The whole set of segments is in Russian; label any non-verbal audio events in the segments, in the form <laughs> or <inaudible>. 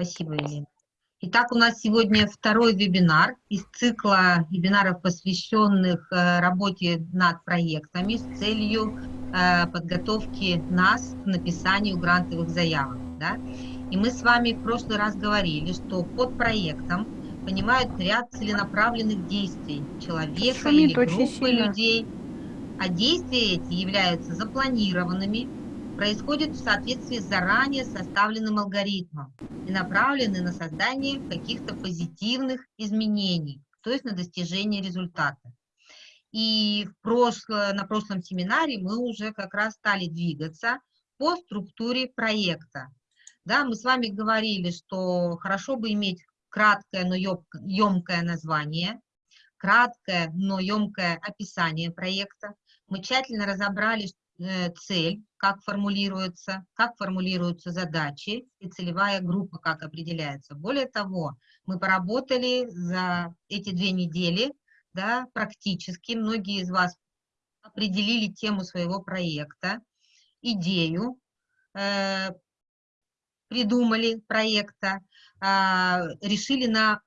Спасибо, Елена. Итак, у нас сегодня второй вебинар из цикла вебинаров, посвященных э, работе над проектами с целью э, подготовки нас к написанию грантовых заявок. Да? И мы с вами в прошлый раз говорили, что под проектом понимают ряд целенаправленных действий человека Шумит или группы людей, а действия эти являются запланированными, происходят в соответствии с заранее составленным алгоритмом и направлены на создание каких-то позитивных изменений, то есть на достижение результата. И в прошло, на прошлом семинаре мы уже как раз стали двигаться по структуре проекта. Да, мы с вами говорили, что хорошо бы иметь краткое, но емкое название, краткое, но емкое описание проекта. Мы тщательно разобрали цель, как формулируется, как формулируются задачи и целевая группа, как определяется. Более того, мы поработали за эти две недели да, практически. Многие из вас определили тему своего проекта, идею, э, придумали проекта, э, решили на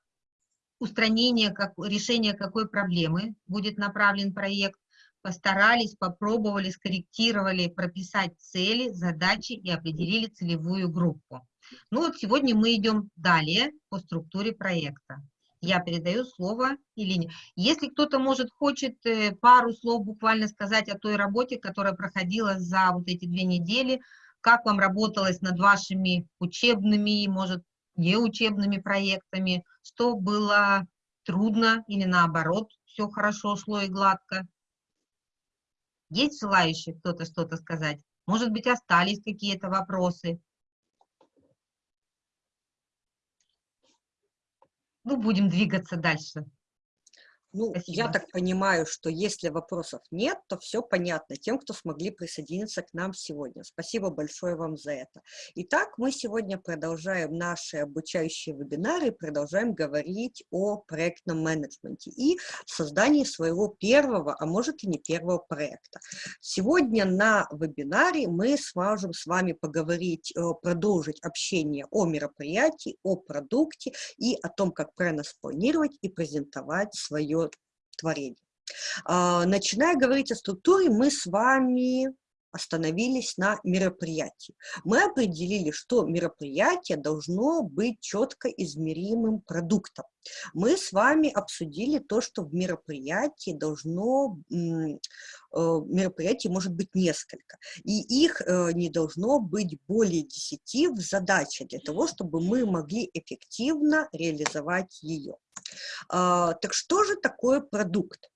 устранение, как, решение какой проблемы будет направлен проект, постарались, попробовали, скорректировали, прописать цели, задачи и определили целевую группу. Ну вот сегодня мы идем далее по структуре проекта. Я передаю слово Илине. Если кто-то, может, хочет э, пару слов буквально сказать о той работе, которая проходила за вот эти две недели, как вам работалось над вашими учебными, может, неучебными проектами, что было трудно или наоборот, все хорошо шло и гладко. Есть желающие кто-то что-то сказать? Может быть, остались какие-то вопросы? Ну, будем двигаться дальше. Ну, Спасибо. я так понимаю, что если вопросов нет, то все понятно тем, кто смогли присоединиться к нам сегодня. Спасибо большое вам за это. Итак, мы сегодня продолжаем наши обучающие вебинары, продолжаем говорить о проектном менеджменте и создании своего первого, а может и не первого проекта. Сегодня на вебинаре мы сможем с вами поговорить, э, продолжить общение о мероприятии, о продукте и о том, как правильно спланировать и презентовать свое творение. А, начиная говорить о структуре, мы с вами остановились на мероприятии. Мы определили, что мероприятие должно быть четко измеримым продуктом. Мы с вами обсудили то, что в мероприятии должно, э, мероприятий может быть несколько, и их э, не должно быть более 10 в задаче для того, чтобы мы могли эффективно реализовать ее. А, так что же такое продукт?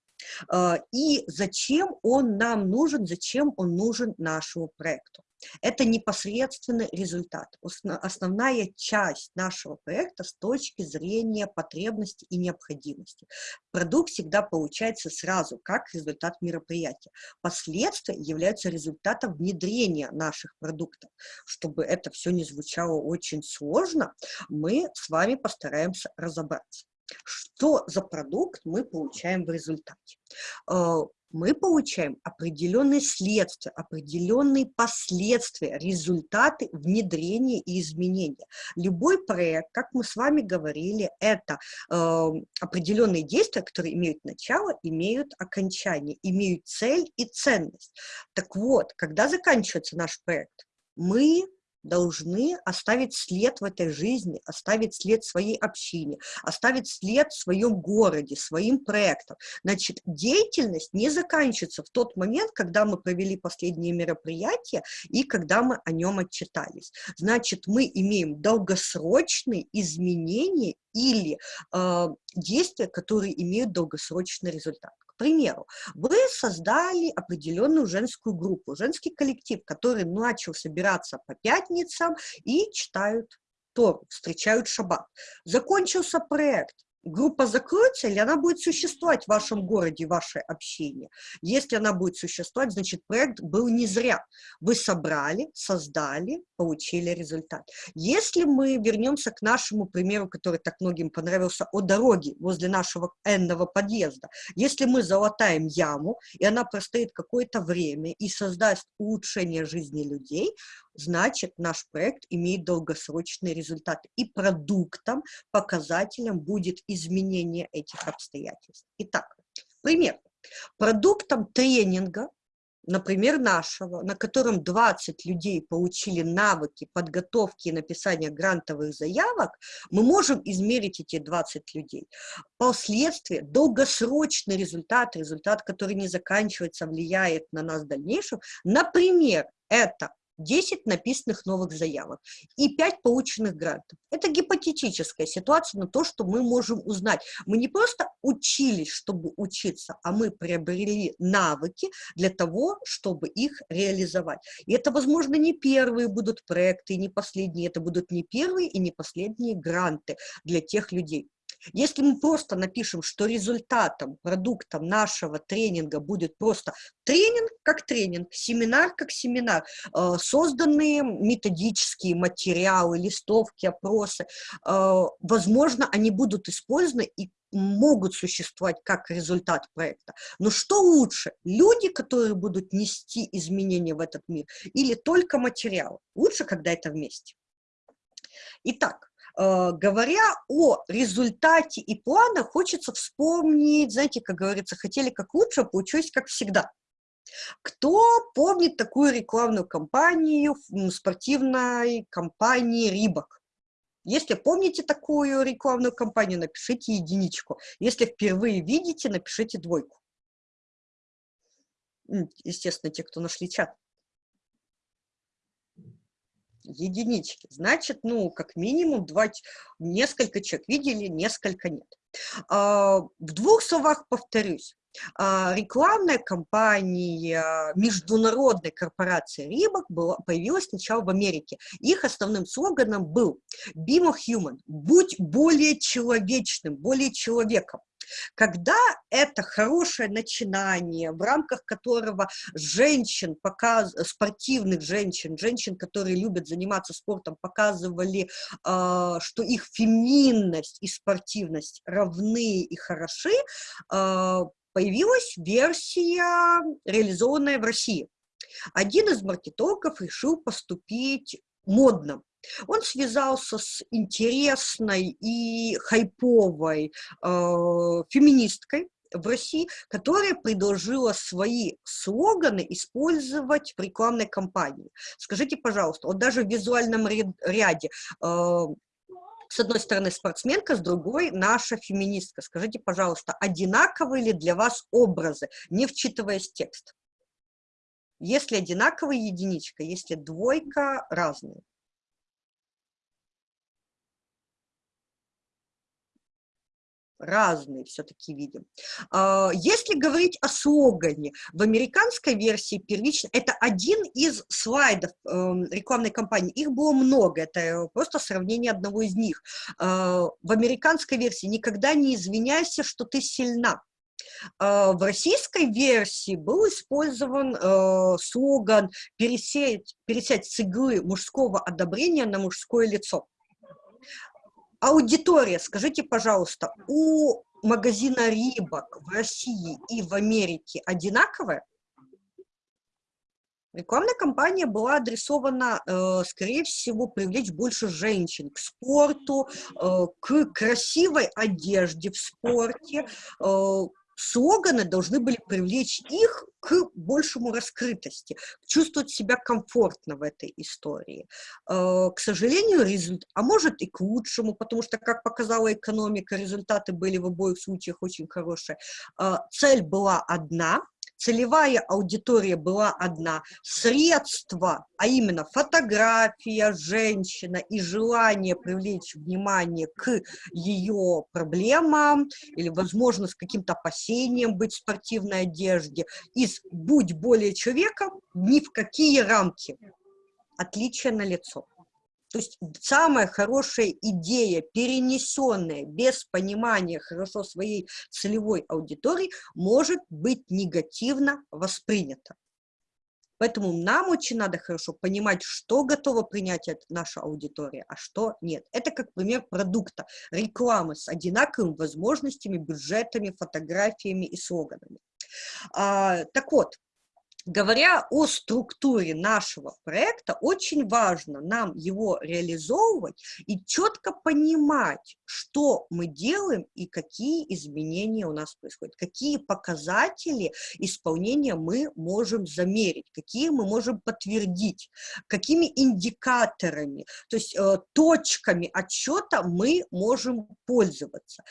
А, и зачем он нам нужен, зачем он нужен нашему проекту? Это непосредственный результат, основная часть нашего проекта с точки зрения потребности и необходимости. Продукт всегда получается сразу, как результат мероприятия. Последствия являются результатом внедрения наших продуктов. Чтобы это все не звучало очень сложно, мы с вами постараемся разобраться что за продукт мы получаем в результате. Э, мы получаем определенные следствия, определенные последствия, результаты внедрения и изменения. Любой проект, как мы с вами говорили, это э, определенные действия, которые имеют начало, имеют окончание, имеют цель и ценность. Так вот, когда заканчивается наш проект, мы должны оставить след в этой жизни, оставить след своей общине, оставить след в своем городе, своим проектом. Значит, деятельность не заканчивается в тот момент, когда мы провели последние мероприятия и когда мы о нем отчитались. Значит, мы имеем долгосрочные изменения или э, действия, которые имеют долгосрочный результат примеру, вы создали определенную женскую группу, женский коллектив, который начал собираться по пятницам и читают Тору, встречают шаббат. Закончился проект, группа закроется или она будет существовать в вашем городе, в вашей общине. Если она будет существовать, значит, проект был не зря. Вы собрали, создали, получили результат. Если мы вернемся к нашему примеру, который так многим понравился, о дороге возле нашего энного подъезда. Если мы залатаем яму, и она простоит какое-то время и создаст улучшение жизни людей, значит, наш проект имеет долгосрочные результаты. И продуктом, показателем будет изменение этих обстоятельств. Итак, пример. Продуктом тренинга например, нашего, на котором 20 людей получили навыки подготовки и написания грантовых заявок, мы можем измерить эти 20 людей. Последствия, долгосрочный результат, результат, который не заканчивается, влияет на нас в дальнейшем. Например, это 10 написанных новых заявок и 5 полученных грантов. Это гипотетическая ситуация, но то, что мы можем узнать. Мы не просто учились, чтобы учиться, а мы приобрели навыки для того, чтобы их реализовать. И это, возможно, не первые будут проекты, не последние, это будут не первые и не последние гранты для тех людей. Если мы просто напишем, что результатом, продуктом нашего тренинга будет просто тренинг как тренинг, семинар как семинар, э, созданные методические материалы, листовки, опросы, э, возможно, они будут использованы и могут существовать как результат проекта. Но что лучше, люди, которые будут нести изменения в этот мир, или только материал? Лучше, когда это вместе. Итак, говоря о результате и планах, хочется вспомнить, знаете, как говорится, хотели как лучше, а получилось как всегда. Кто помнит такую рекламную кампанию спортивной компании «Рибок»? Если помните такую рекламную кампанию, напишите единичку. Если впервые видите, напишите двойку. Естественно, те, кто нашли чат единички. Значит, ну, как минимум, два, несколько человек видели, несколько нет. А, в двух словах повторюсь. А, рекламная кампания международной корпорации Рибок была, появилась сначала в Америке. Их основным слоганом был «Be more human» – «Будь более человечным, более человеком». Когда это хорошее начинание, в рамках которого женщин, показ, спортивных женщин, женщин, которые любят заниматься спортом, показывали, э, что их феминность и спортивность равны и хороши, э, появилась версия, реализованная в России. Один из маркетологов решил поступить модно. Он связался с интересной и хайповой э, феминисткой в России, которая предложила свои слоганы использовать в рекламной кампании. Скажите, пожалуйста, вот даже в визуальном ряде э, с одной стороны спортсменка, с другой наша феминистка. Скажите, пожалуйста, одинаковые ли для вас образы, не вчитываясь в текст? Если одинаковая единичка, если двойка, разные. разные все-таки видим. А, если говорить о слогане, в американской версии первично, это один из слайдов эм, рекламной кампании, их было много, это просто сравнение одного из них. А, в американской версии «Никогда не извиняйся, что ты сильна». А, в российской версии был использован э, слоган «Пересеять, пересядь с иглы мужского одобрения на мужское лицо». Аудитория, скажите, пожалуйста, у магазина Рибок в России и в Америке одинаковая? Рекламная кампания была адресована, э, скорее всего, привлечь больше женщин к спорту, э, к красивой одежде в спорте, слоганы должны были привлечь их к большему раскрытости, чувствовать себя комфортно в этой истории. Э, к сожалению, результат, а может и к лучшему, потому что, как показала экономика, результаты были в обоих случаях очень хорошие. Э, цель была одна – целевая аудитория была одна, средства, а именно фотография женщина и желание привлечь внимание к ее проблемам или, возможно, с каким-то опасением быть в спортивной одежде, из «будь более человеком» ни в какие рамки. Отличие на лицо. То есть самая хорошая идея, перенесенная без понимания хорошо своей целевой аудитории, может быть негативно воспринята. Поэтому нам очень надо хорошо понимать, что готова принять наша аудитория, а что нет. Это как пример продукта, рекламы с одинаковыми возможностями, бюджетами, фотографиями и слоганами. А, так вот, говоря о структуре нашего проекта, очень важно нам его реализовывать и четко понимать, что мы делаем и какие изменения у нас происходят, какие показатели исполнения мы можем замерить, какие мы можем подтвердить, какими индикаторами, то есть э, точками отчета мы можем пользоваться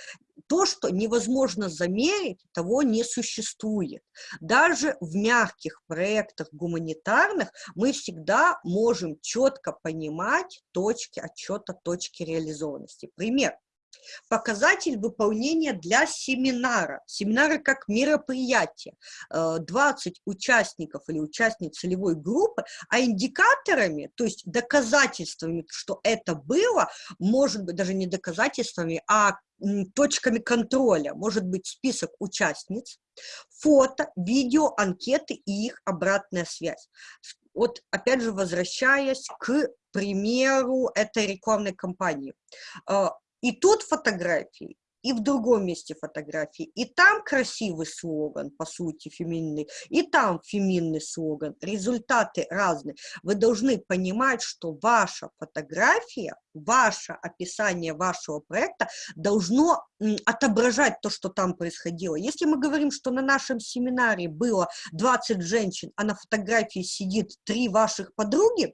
то, что невозможно замерить, того не существует. Даже в мягких проектах гуманитарных мы всегда можем четко понимать точки отчета, точки реализованности. Пример. Показатель выполнения для семинара. Семинары как мероприятие. 20 э, участников или участниц целевой группы, а индикаторами, то есть доказательствами, что это было, может быть даже не доказательствами, а точками контроля. Может быть список участниц, фото, видео, анкеты и их обратная связь. Вот опять же возвращаясь к примеру этой рекламной кампании. Э, и тут фотографии, и в другом месте фотографии. И там красивый слоган, по сути, феминный, и там феминный слоган. Результаты разные. Вы должны понимать, что ваша фотография, ваше описание вашего проекта должно отображать то, что там происходило. Если мы говорим, что на нашем семинаре было 20 женщин, а на фотографии сидит три ваших подруги,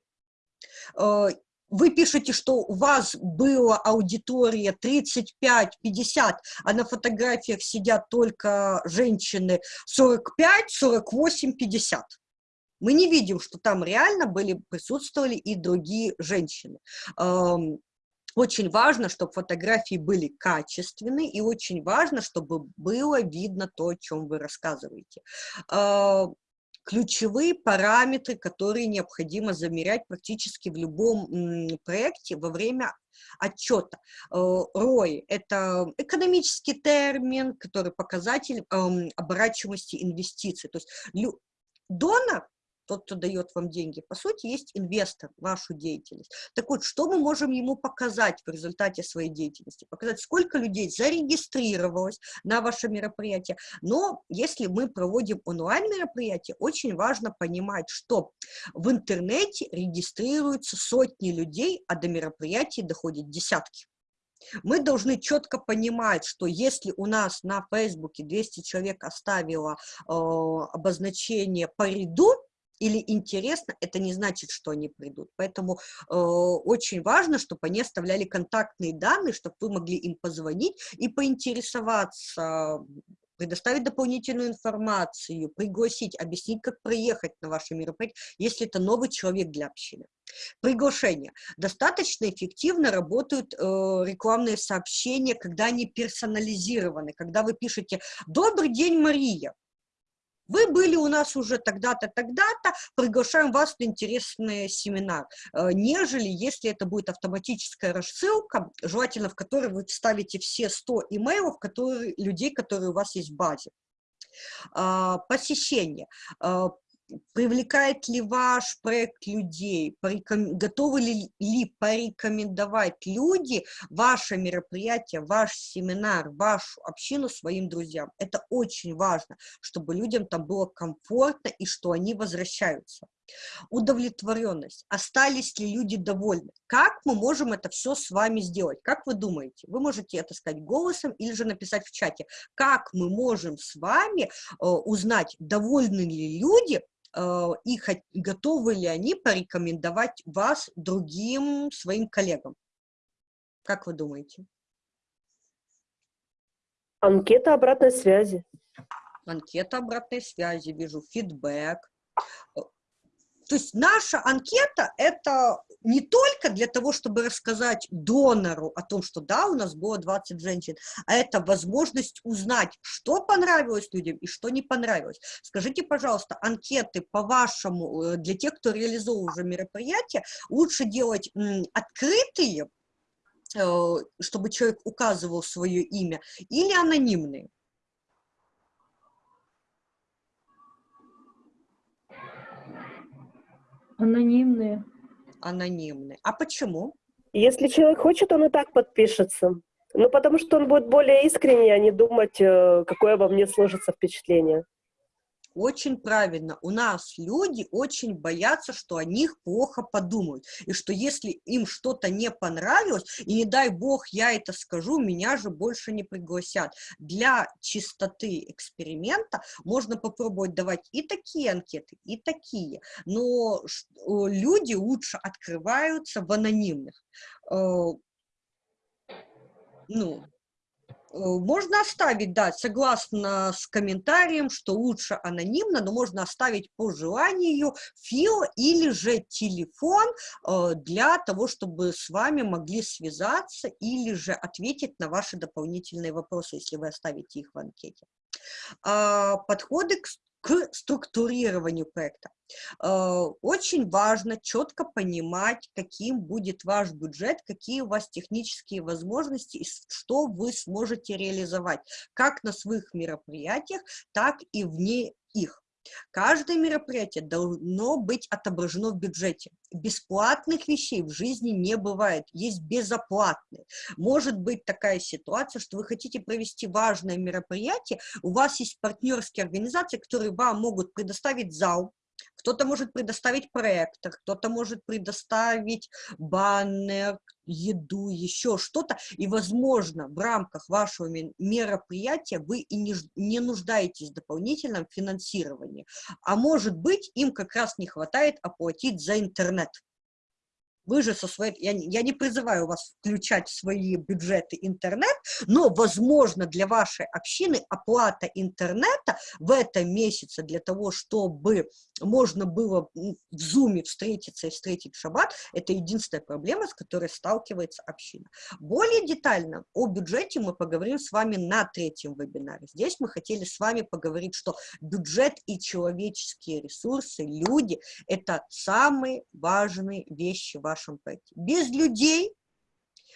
э, вы пишете, что у вас была аудитория 35-50, а на фотографиях сидят только женщины 45, 48, 50. Мы не видим, что там реально были, присутствовали и другие женщины. Очень важно, чтобы фотографии были качественные, и очень важно, чтобы было видно то, о чем вы рассказываете ключевые параметры, которые необходимо замерять практически в любом проекте во время отчета. ROI э, – это экономический термин, который показатель оборачиваемости инвестиций. То есть донор тот, кто дает вам деньги, по сути, есть инвестор в вашу деятельность. Так вот, что мы можем ему показать в результате своей деятельности? Показать, сколько людей зарегистрировалось на ваше мероприятие. Но если мы проводим онлайн-мероприятие, очень важно понимать, что в интернете регистрируются сотни людей, а до мероприятий доходят десятки. Мы должны четко понимать, что если у нас на Фейсбуке 200 человек оставило э, обозначение по ряду, или интересно, это не значит, что они придут. Поэтому э, очень важно, чтобы они оставляли контактные данные, чтобы вы могли им позвонить и поинтересоваться, предоставить дополнительную информацию, пригласить, объяснить, как проехать на ваше мероприятие, если это новый человек для общины. Приглашение. Достаточно эффективно работают э, рекламные сообщения, когда они персонализированы, когда вы пишете «Добрый день, Мария!» Вы были у нас уже тогда-то, тогда-то, приглашаем вас на интересный семинар, э, нежели если это будет автоматическая рассылка, желательно в которой вы вставите все 100 имейлов которые, людей, которые у вас есть в базе. А, посещение. Привлекает ли ваш проект людей, готовы ли, ли порекомендовать люди ваше мероприятие, ваш семинар, вашу общину своим друзьям. Это очень важно, чтобы людям там было комфортно и что они возвращаются. Удовлетворенность. Остались ли люди довольны? Как мы можем это все с вами сделать? Как вы думаете? Вы можете это сказать голосом или же написать в чате. Как мы можем с вами э, узнать, довольны ли люди Э, и готовы ли они порекомендовать вас другим своим коллегам? Как вы думаете? Анкета обратной связи. Анкета обратной связи, вижу, фидбэк. То есть наша анкета – это не только для того, чтобы рассказать донору о том, что да, у нас было 20 женщин, а это возможность узнать, что понравилось людям и что не понравилось. Скажите, пожалуйста, анкеты по-вашему, э, для тех, кто реализовал уже мероприятие, лучше делать открытые, э, чтобы человек указывал свое имя, или анонимные? Анонимные. Анонимные. А почему? Если человек хочет, он и так подпишется. Ну, потому что он будет более искренний, а не думать, э, какое во мне сложится впечатление. Очень правильно. У нас люди очень боятся, что о них плохо подумают. И что если им что-то не понравилось, и не дай бог я это скажу, меня же больше не пригласят. Для чистоты эксперимента можно попробовать давать и такие анкеты, и такие. Но люди лучше открываются в анонимных. Э, ну, Э, можно оставить, да, согласно с комментарием, что лучше анонимно, но можно оставить по желанию фил или же телефон э, для того, чтобы с вами могли связаться или же ответить на ваши дополнительные вопросы, если вы оставите их в анкете. А, подходы к к структурированию проекта. Э, очень важно четко понимать, каким будет ваш бюджет, какие у вас технические возможности и что вы сможете реализовать, как на своих мероприятиях, так и вне их. Каждое мероприятие должно быть отображено в бюджете. Бесплатных вещей в жизни не бывает, есть безоплатные. Может быть такая ситуация, что вы хотите провести важное мероприятие, у вас есть партнерские организации, которые вам могут предоставить зал, кто-то может предоставить проектор, кто-то может предоставить баннер, еду, еще что-то. И, возможно, в рамках вашего мероприятия вы и не, не нуждаетесь в дополнительном финансировании. А может быть, им как раз не хватает оплатить за интернет. Вы же со своей... Я, я не призываю вас включать в свои бюджеты интернет, но, возможно, для вашей общины оплата интернета в этом месяце для того, чтобы можно было в Зуме встретиться и встретить шаббат, это единственная проблема, с которой сталкивается община. Более детально о бюджете мы поговорим с вами на третьем вебинаре. Здесь мы хотели с вами поговорить, что бюджет и человеческие ресурсы, люди – это самые важные вещи в вашем проекте. Без людей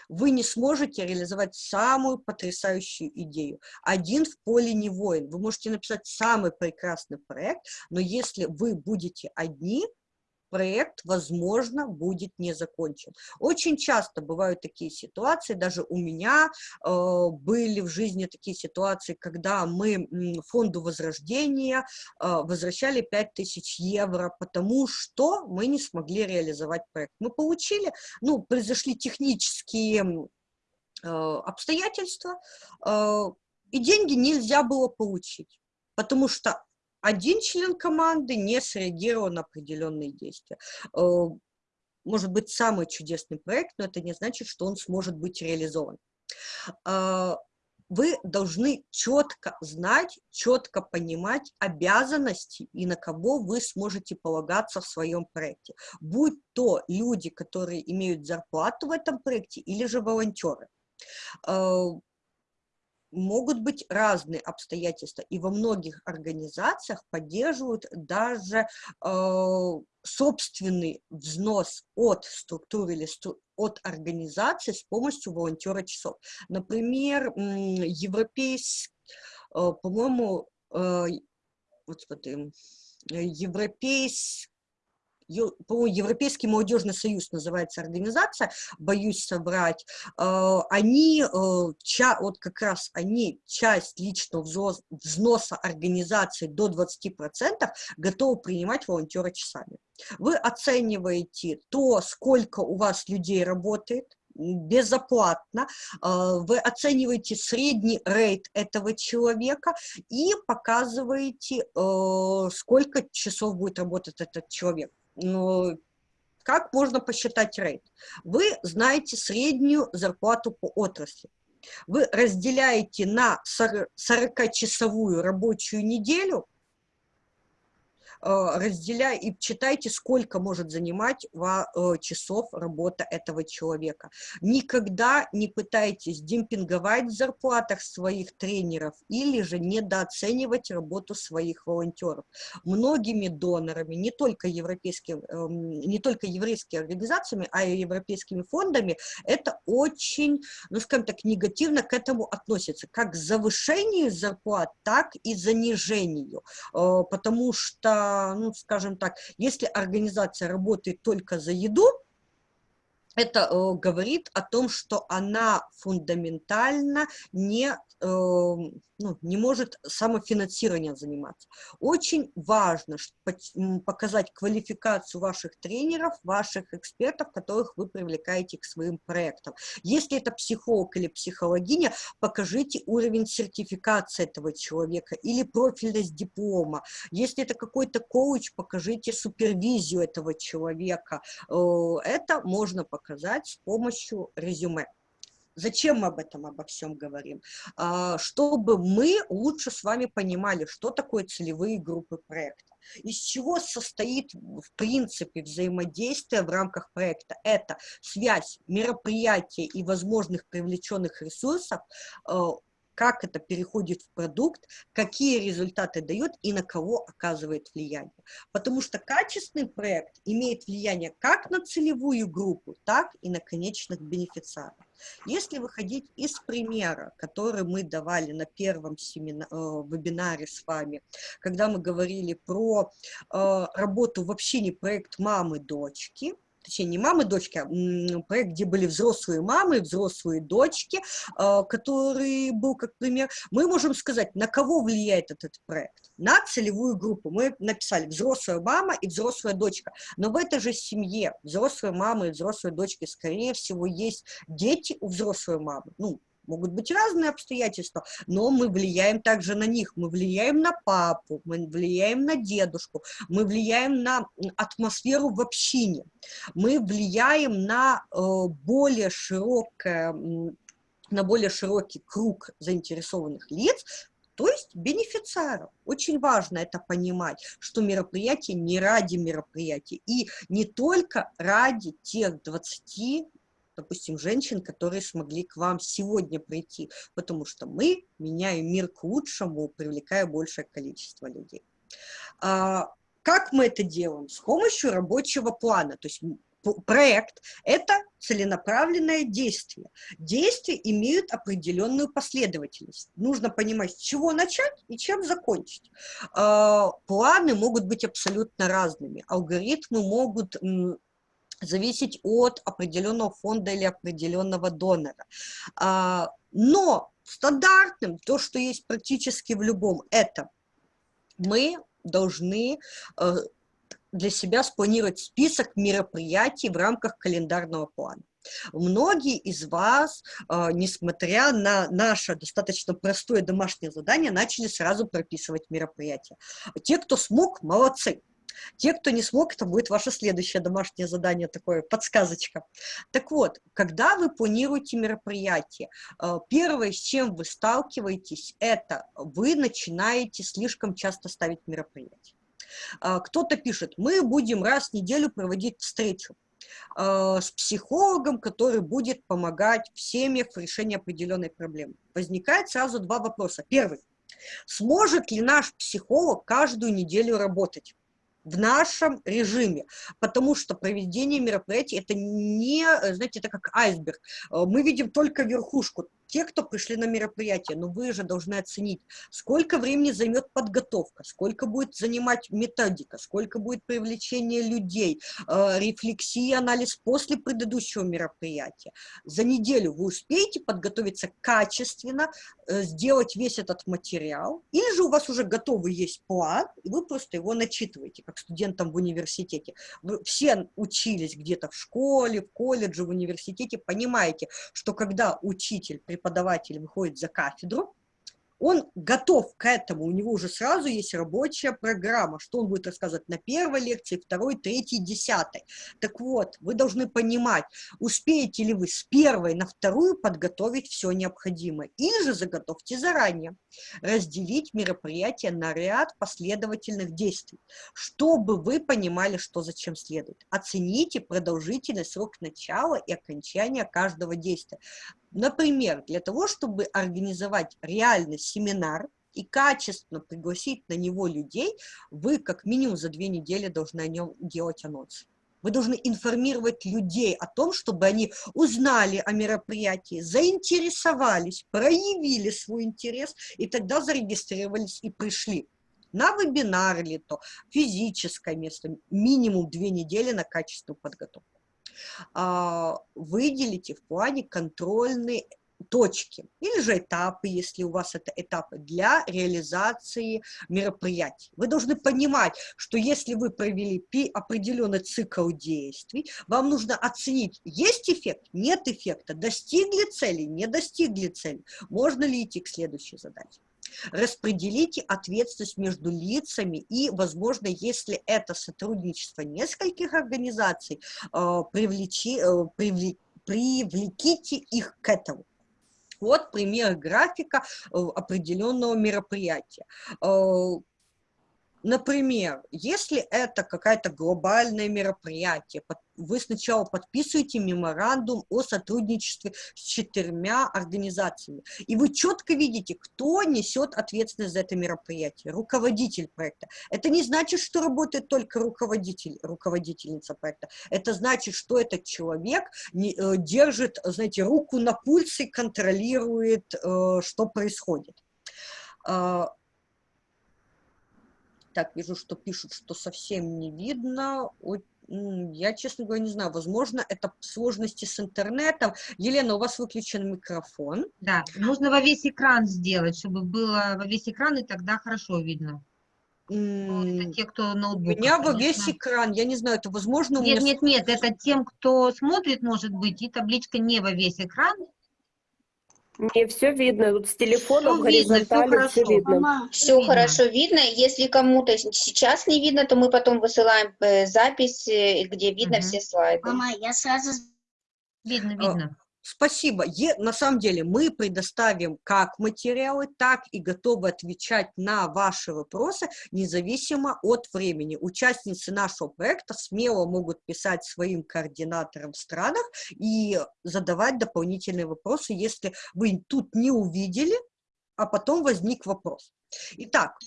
вы не сможете реализовать самую потрясающую идею. Один в поле не воин. Вы можете написать самый прекрасный проект, но если вы будете одни, проект, возможно, будет не закончен. Очень часто бывают такие ситуации, даже у меня э, были в жизни такие ситуации, когда мы фонду возрождения э, возвращали 5000 евро, потому что мы не смогли реализовать проект. Мы получили, ну, произошли технические э, обстоятельства, э, и деньги нельзя было получить, потому что один член команды не среагировал на определенные действия. Э, может быть, самый чудесный проект, но это не значит, что он сможет быть реализован. Э, вы должны четко знать, четко понимать обязанности и на кого вы сможете полагаться в своем проекте. Будь то люди, которые имеют зарплату в этом проекте, или же волонтеры э, могут быть разные обстоятельства, и во многих организациях поддерживают даже э, собственный взнос от структуры или стру от организации с помощью волонтера часов. Например, европейский, э, по-моему, э, вот смотри, европейский по-моему, Европейский молодежный союз называется организация, боюсь собрать, э, они, э, вот как раз они часть личного взноса организации до 20% готовы принимать волонтера часами. Вы оцениваете то, сколько у вас людей работает, безоплатно, э, вы оцениваете средний рейд этого человека и показываете, сколько часов будет работать этот человек. Ну, как можно посчитать рейд? Вы знаете среднюю зарплату по отрасли. Вы разделяете на 40-часовую рабочую неделю – разделяй и читайте, сколько может занимать э, часов работа этого человека. Никогда не пытайтесь демпинговать в зарплатах своих тренеров или же недооценивать работу своих волонтеров. Многими донорами, не только, европейским, эм, не только еврейскими организациями, а и европейскими фондами, это очень, ну скажем так, негативно к этому относится, как к завышению зарплат, так и занижению, э, потому что ну, скажем так, если организация работает только за еду, это э, говорит о том, что она фундаментально не, э, ну, не может самофинансированием заниматься. Очень важно показать квалификацию ваших тренеров, ваших экспертов, которых вы привлекаете к своим проектам. Если это психолог или психологиня, покажите уровень сертификации этого человека или профильность диплома. Если это какой-то коуч, покажите супервизию этого человека. Э, это можно показать показать с помощью резюме. Зачем мы об этом обо всем говорим? А, чтобы мы лучше с вами понимали, что такое целевые группы проекта. Из чего состоит, в принципе, взаимодействие в рамках проекта? Это связь мероприятия и возможных привлеченных ресурсов а, как это переходит в продукт, какие результаты дает и на кого оказывает влияние. Потому что качественный проект имеет влияние как на целевую группу, так и на конечных бенефициаров. Если выходить из примера, который мы давали на первом семина, э, вебинаре с вами, когда мы говорили про э, работу в общении проект мамы-дочки, точнее, не мамы, дочки, а проект, где были взрослые мамы, взрослые дочки, а, который был как пример, мы можем сказать, на кого влияет этот проект? На целевую группу. Мы написали взрослая мама и взрослая дочка. Но в этой же семье взрослая мама и взрослая дочки, скорее всего, есть дети у взрослой мамы. Ну, Могут быть разные обстоятельства, но мы влияем также на них. Мы влияем на папу, мы влияем на дедушку, мы влияем на атмосферу в общине, мы влияем на э, более широкое на более широкий круг заинтересованных лиц, то есть бенефициаров. Очень важно это понимать, что мероприятие не ради мероприятия и не только ради тех 20 допустим, женщин, которые смогли к вам сегодня прийти, потому что мы меняем мир к лучшему, привлекая большее количество людей. А, как мы это делаем? С помощью рабочего плана, то есть проект – это целенаправленное действие. Действия имеют определенную последовательность. Нужно понимать, с чего начать и чем закончить. А, планы могут быть абсолютно разными. Алгоритмы могут зависеть от определенного фонда или определенного донора. А, но стандартным, то, что есть практически в любом, это мы должны э, для себя спланировать список мероприятий в рамках календарного плана. Многие из вас, э, несмотря на наше достаточно простое домашнее задание, начали сразу прописывать мероприятия. Те, кто смог, молодцы. Те, кто не смог, это будет ваше следующее домашнее задание, такое подсказочка. Так вот, когда вы планируете мероприятие, э, первое, с чем вы сталкиваетесь, это вы начинаете слишком часто ставить мероприятие. Э, кто-то пишет, мы будем раз в неделю проводить встречу э, с психологом, который будет помогать в семьях в решении определенной проблемы. Возникает сразу два вопроса. Первый. Сможет ли наш психолог каждую неделю работать? В нашем режиме, потому что проведение мероприятий это не, знаете, это как айсберг. Э, мы видим только верхушку, те, кто пришли на мероприятие, но вы же должны оценить, сколько времени займет подготовка, сколько будет занимать методика, сколько будет привлечение людей, э, рефлексия, анализ после предыдущего мероприятия. За неделю вы успеете подготовиться качественно, э, сделать весь этот материал, или же у вас уже готовый есть план, и вы просто его начитываете, как студентам в университете. Вы все учились где-то в школе, в колледже, в университете, понимаете, что когда учитель преподаватель выходит за кафедру, он готов к этому, у него уже сразу есть рабочая программа, что он будет рассказывать на первой лекции, второй, третьей, десятой. Так вот, вы должны понимать, успеете ли вы с первой на вторую подготовить все необходимое, или же заготовьте заранее, разделить мероприятие на ряд последовательных действий, чтобы вы понимали, что зачем следует. Оцените продолжительный срок начала и окончания каждого действия. Например, для того, чтобы организовать реальный семинар и качественно пригласить на него людей, вы как минимум за две недели должны о нем делать анонс. Вы должны информировать людей о том, чтобы они узнали о мероприятии, заинтересовались, проявили свой интерес, и тогда зарегистрировались и пришли. На вебинар или то, физическое место, минимум две недели на качественную подготовку. А, выделите в плане контрольные точки или же этапы, если у вас это этапы для реализации мероприятий. Вы должны понимать, что если вы провели определенный цикл действий, вам нужно оценить, есть эффект, нет эффекта, достигли цели, не достигли цели, можно ли идти к следующей задаче. Распределите ответственность между лицами и, возможно, если это сотрудничество нескольких организаций, э, привлечи, э, привлеките привлеките их к этому. Вот пример графика э, определенного мероприятия. Например, если это какое-то глобальное мероприятие, вы сначала подписываете меморандум о сотрудничестве с четырьмя организациями, и вы четко видите, кто несет ответственность за это мероприятие, руководитель проекта. Это не значит, что работает только руководитель, руководительница проекта. Это значит, что этот человек э, держит, знаете, руку на пульсе, контролирует, э, что происходит. Так, вижу, что пишут, что совсем не видно. Я, честно говоря, не знаю. Возможно, это сложности с интернетом. Елена, у вас выключен микрофон. Да, нужно во весь экран сделать, чтобы было во весь экран, и тогда хорошо видно. Это те, кто ноутбук. У меня во весь экран, я не знаю, это возможно... Нет, меня... нет, нет, это тем, кто смотрит, может быть, и табличка не во весь экран, не, все видно. Тут с телефоном горизонтально все видно. Все, хорошо видно. Если кому-то сейчас не видно, то мы потом высылаем э, запись, э, где видно угу. все слайды. Мама, я сразу... Видно, видно. Спасибо. Е, на самом деле мы предоставим как материалы, так и готовы отвечать на ваши вопросы, независимо от времени. Участницы нашего проекта смело могут писать своим координаторам в странах и задавать дополнительные вопросы, если вы тут не увидели, а потом возник вопрос. Итак,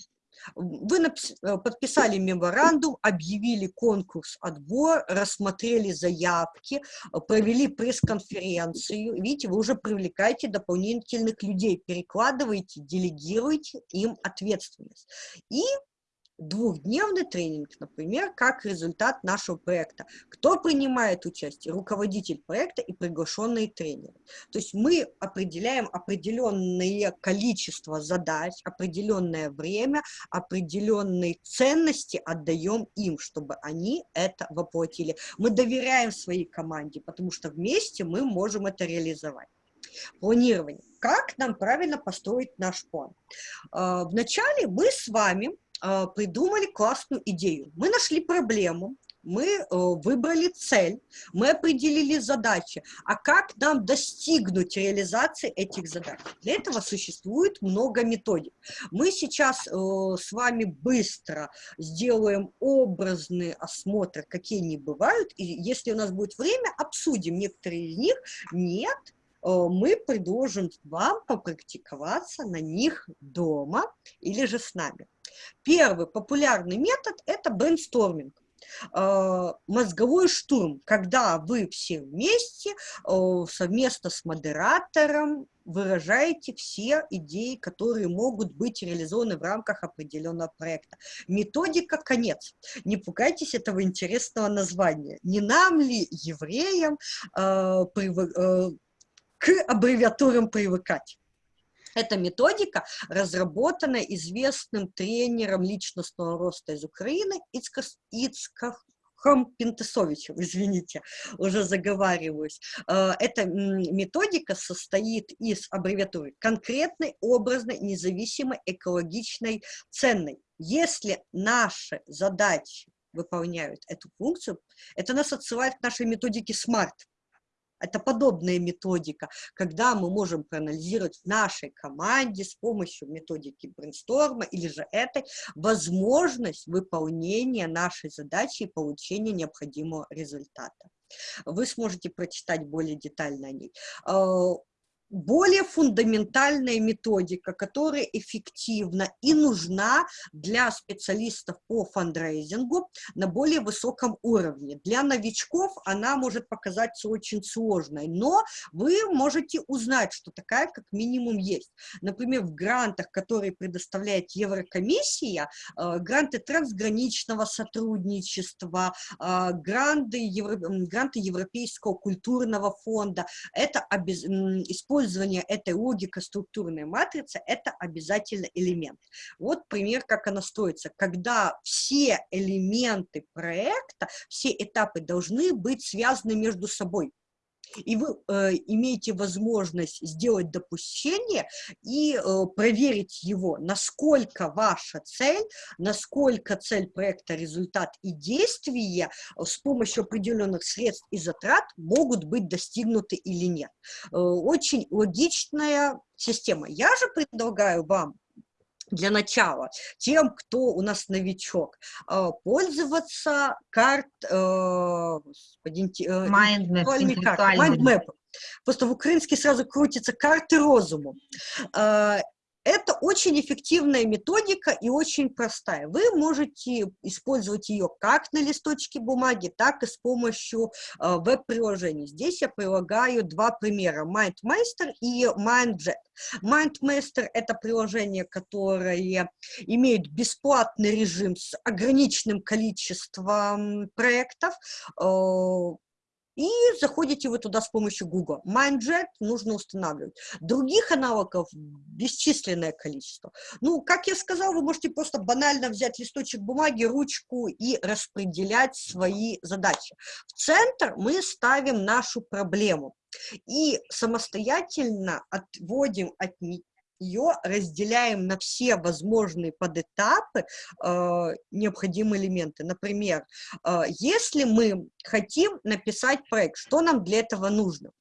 вы э, подписали меморандум, объявили конкурс, отбор, рассмотрели заявки, э, провели пресс-конференцию. Видите, вы уже привлекаете дополнительных людей, перекладываете, делегируете им ответственность. И двухдневный тренинг, например, как результат нашего проекта. Кто принимает участие? Руководитель проекта и приглашенные тренеры. То есть мы определяем определенное количество задач, определенное время, определенные ценности отдаем им, чтобы они это воплотили. Мы доверяем своей команде, потому что вместе мы можем это реализовать. Планирование. Как нам правильно построить наш план? А, вначале мы с вами придумали классную идею. Мы нашли проблему, мы э, выбрали цель, мы определили задачи. А как нам достигнуть реализации этих задач? Для этого существует много методик. Мы сейчас э, с вами быстро сделаем образный осмотр, какие они бывают, и если у нас будет время, обсудим некоторые из них. Нет, мы предложим вам попрактиковаться на них дома или же с нами. Первый популярный метод – это брейнсторминг а, мозговой штурм, когда вы все вместе, совместно с модератором, выражаете все идеи, которые могут быть реализованы в рамках определенного проекта. Методика «Конец». Не пугайтесь этого интересного названия. Не нам ли, евреям, к аббревиатурам привыкать? Эта методика разработана известным тренером личностного роста из Украины Ицкахом Пентесовичем, <laughs> извините, уже заговариваюсь. Э, эта методика состоит из аббревиатуры конкретной, образной, независимой, экологичной, ценной. Если наши задачи выполняют эту функцию, это нас отсылает к нашей методике SMART. Это подобная методика, когда мы можем проанализировать в нашей команде с помощью методики брейнсторма или же этой возможность выполнения нашей задачи и получения необходимого результата. Вы сможете прочитать более детально о ней. Более фундаментальная методика, которая эффективна и нужна для специалистов по фандрейзингу на более высоком уровне. Для новичков она может показаться очень сложной, но вы можете узнать, что такая как минимум есть. Например, в грантах, которые предоставляет Еврокомиссия, э, гранты трансграничного сотрудничества, э, гранты, Евро, гранты Европейского культурного фонда, это обез... использование этой логики структурной матрицы – это обязательно элемент. Вот пример, как она строится. Когда все элементы проекта, все этапы должны быть связаны между собой и вы э, имеете возможность сделать допущение и э, проверить его, насколько ваша цель, насколько цель проекта, результат и действия э, с помощью определенных средств и затрат могут быть достигнуты или нет. Э, очень логичная система. Я же предлагаю вам для начала тем, кто у нас новичок, э, пользоваться карт, э, Mindmap, Просто в украинске сразу крутится карты розуму. Э, это очень эффективная методика и очень простая. Вы можете использовать ее как на листочке бумаги, так и с помощью э, веб-приложений. Здесь я прилагаю два примера, MindMeister и MindJet. MindMeister – это приложение, которое имеет бесплатный режим с ограниченным количеством проектов, э, и заходите вы туда с помощью Google. MindJet нужно устанавливать. Других аналогов бесчисленное количество. Ну, как я сказала, вы можете просто банально взять листочек бумаги, ручку и распределять свои задачи. В центр мы ставим нашу проблему и самостоятельно отводим от, ее разделяем на все возможные подэтапы э, необходимые элементы. Например, э, если мы хотим написать проект, что нам для этого нужно?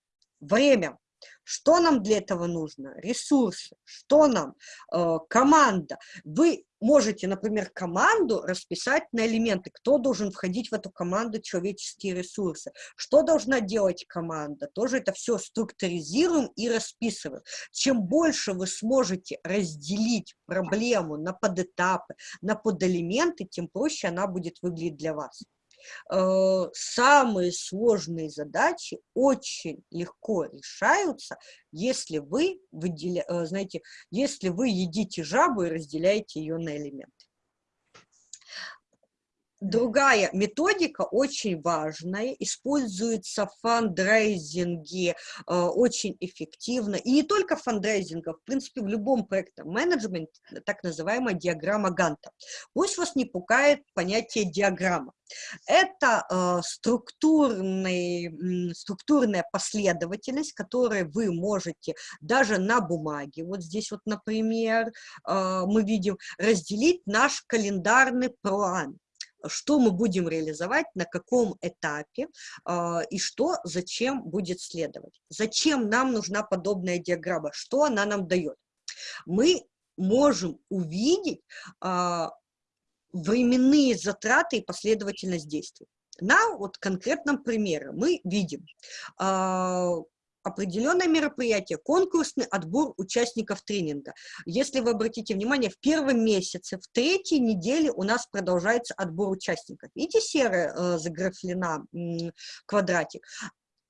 Время. Что нам для этого нужно? Ресурсы. Что нам? Э, команда. Вы можете, например, команду расписать на элементы, кто должен входить в эту команду, человеческие ресурсы, что должна делать команда, тоже это все структуризируем и расписываем. Чем больше вы сможете разделить проблему на подэтапы, на подэлементы, тем проще она будет выглядеть для вас. Э, самые сложные задачи очень легко решаются, если вы, выделя... Э, знаете, если вы едите жабу и разделяете ее на элементы. Другая методика очень важная, используется в фандрейзинге э, очень эффективно. И не только фандрейзинга, в принципе, в любом проекте менеджмент, так называемая диаграмма Ганта. Пусть вас не пугает понятие диаграмма. Это э, структурный, структурная последовательность, которую вы можете даже на бумаге, вот здесь вот, например, э, мы видим, разделить наш календарный план что мы будем реализовать, на каком этапе э, и что, зачем будет следовать. Зачем нам нужна подобная диаграмма, что она нам дает. Мы можем увидеть э, временные затраты и последовательность действий. На вот конкретном примере мы видим, э, определенное мероприятие, конкурсный отбор участников тренинга. Если вы обратите внимание, в первом месяце, в третьей неделе у нас продолжается отбор участников. Видите, серая э, заграфлена э, квадратик.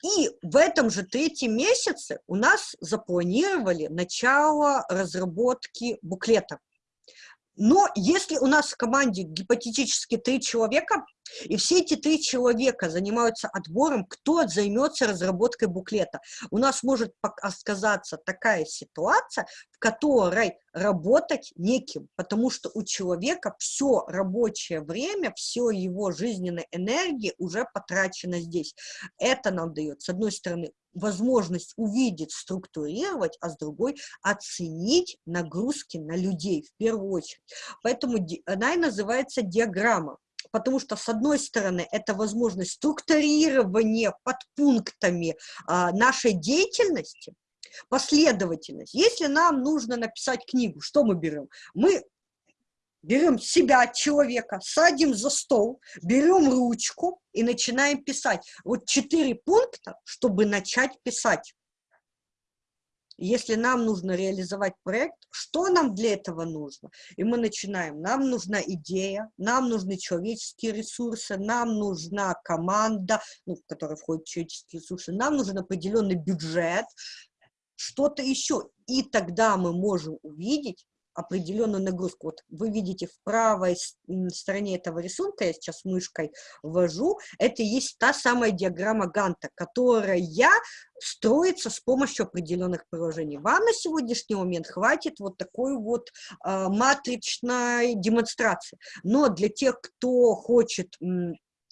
И в этом же третьем месяце у нас запланировали начало разработки буклета. Но если у нас в команде гипотетически три человека, и все эти три человека занимаются отбором, кто займется разработкой буклета, у нас может сказаться такая ситуация, в которой работать неким, потому что у человека все рабочее время, все его жизненная энергия уже потрачена здесь. Это нам дает, с одной стороны, возможность увидеть, структурировать, а с другой оценить нагрузки на людей в первую очередь. Поэтому она и называется диаграмма. Потому что, с одной стороны, это возможность структурирования подпунктами а, нашей деятельности, последовательность. Если нам нужно написать книгу, что мы берем? Мы берем себя, человека, садим за стол, берем ручку и начинаем писать. Вот четыре пункта, чтобы начать писать. если нам нужно реализовать проект, что нам для этого нужно? И мы начинаем. Нам нужна идея, нам нужны человеческие ресурсы, нам нужна команда, ну, в которой входят человеческие ресурсы, нам нужен определенный бюджет, что-то еще. И тогда мы можем увидеть, определенную нагрузку. Вот вы видите в правой стороне этого рисунка, я сейчас мышкой ввожу, это есть та самая диаграмма Ганта, которая строится с помощью определенных приложений. Вам на сегодняшний момент хватит вот такой вот э, матричной демонстрации. Но для тех, кто хочет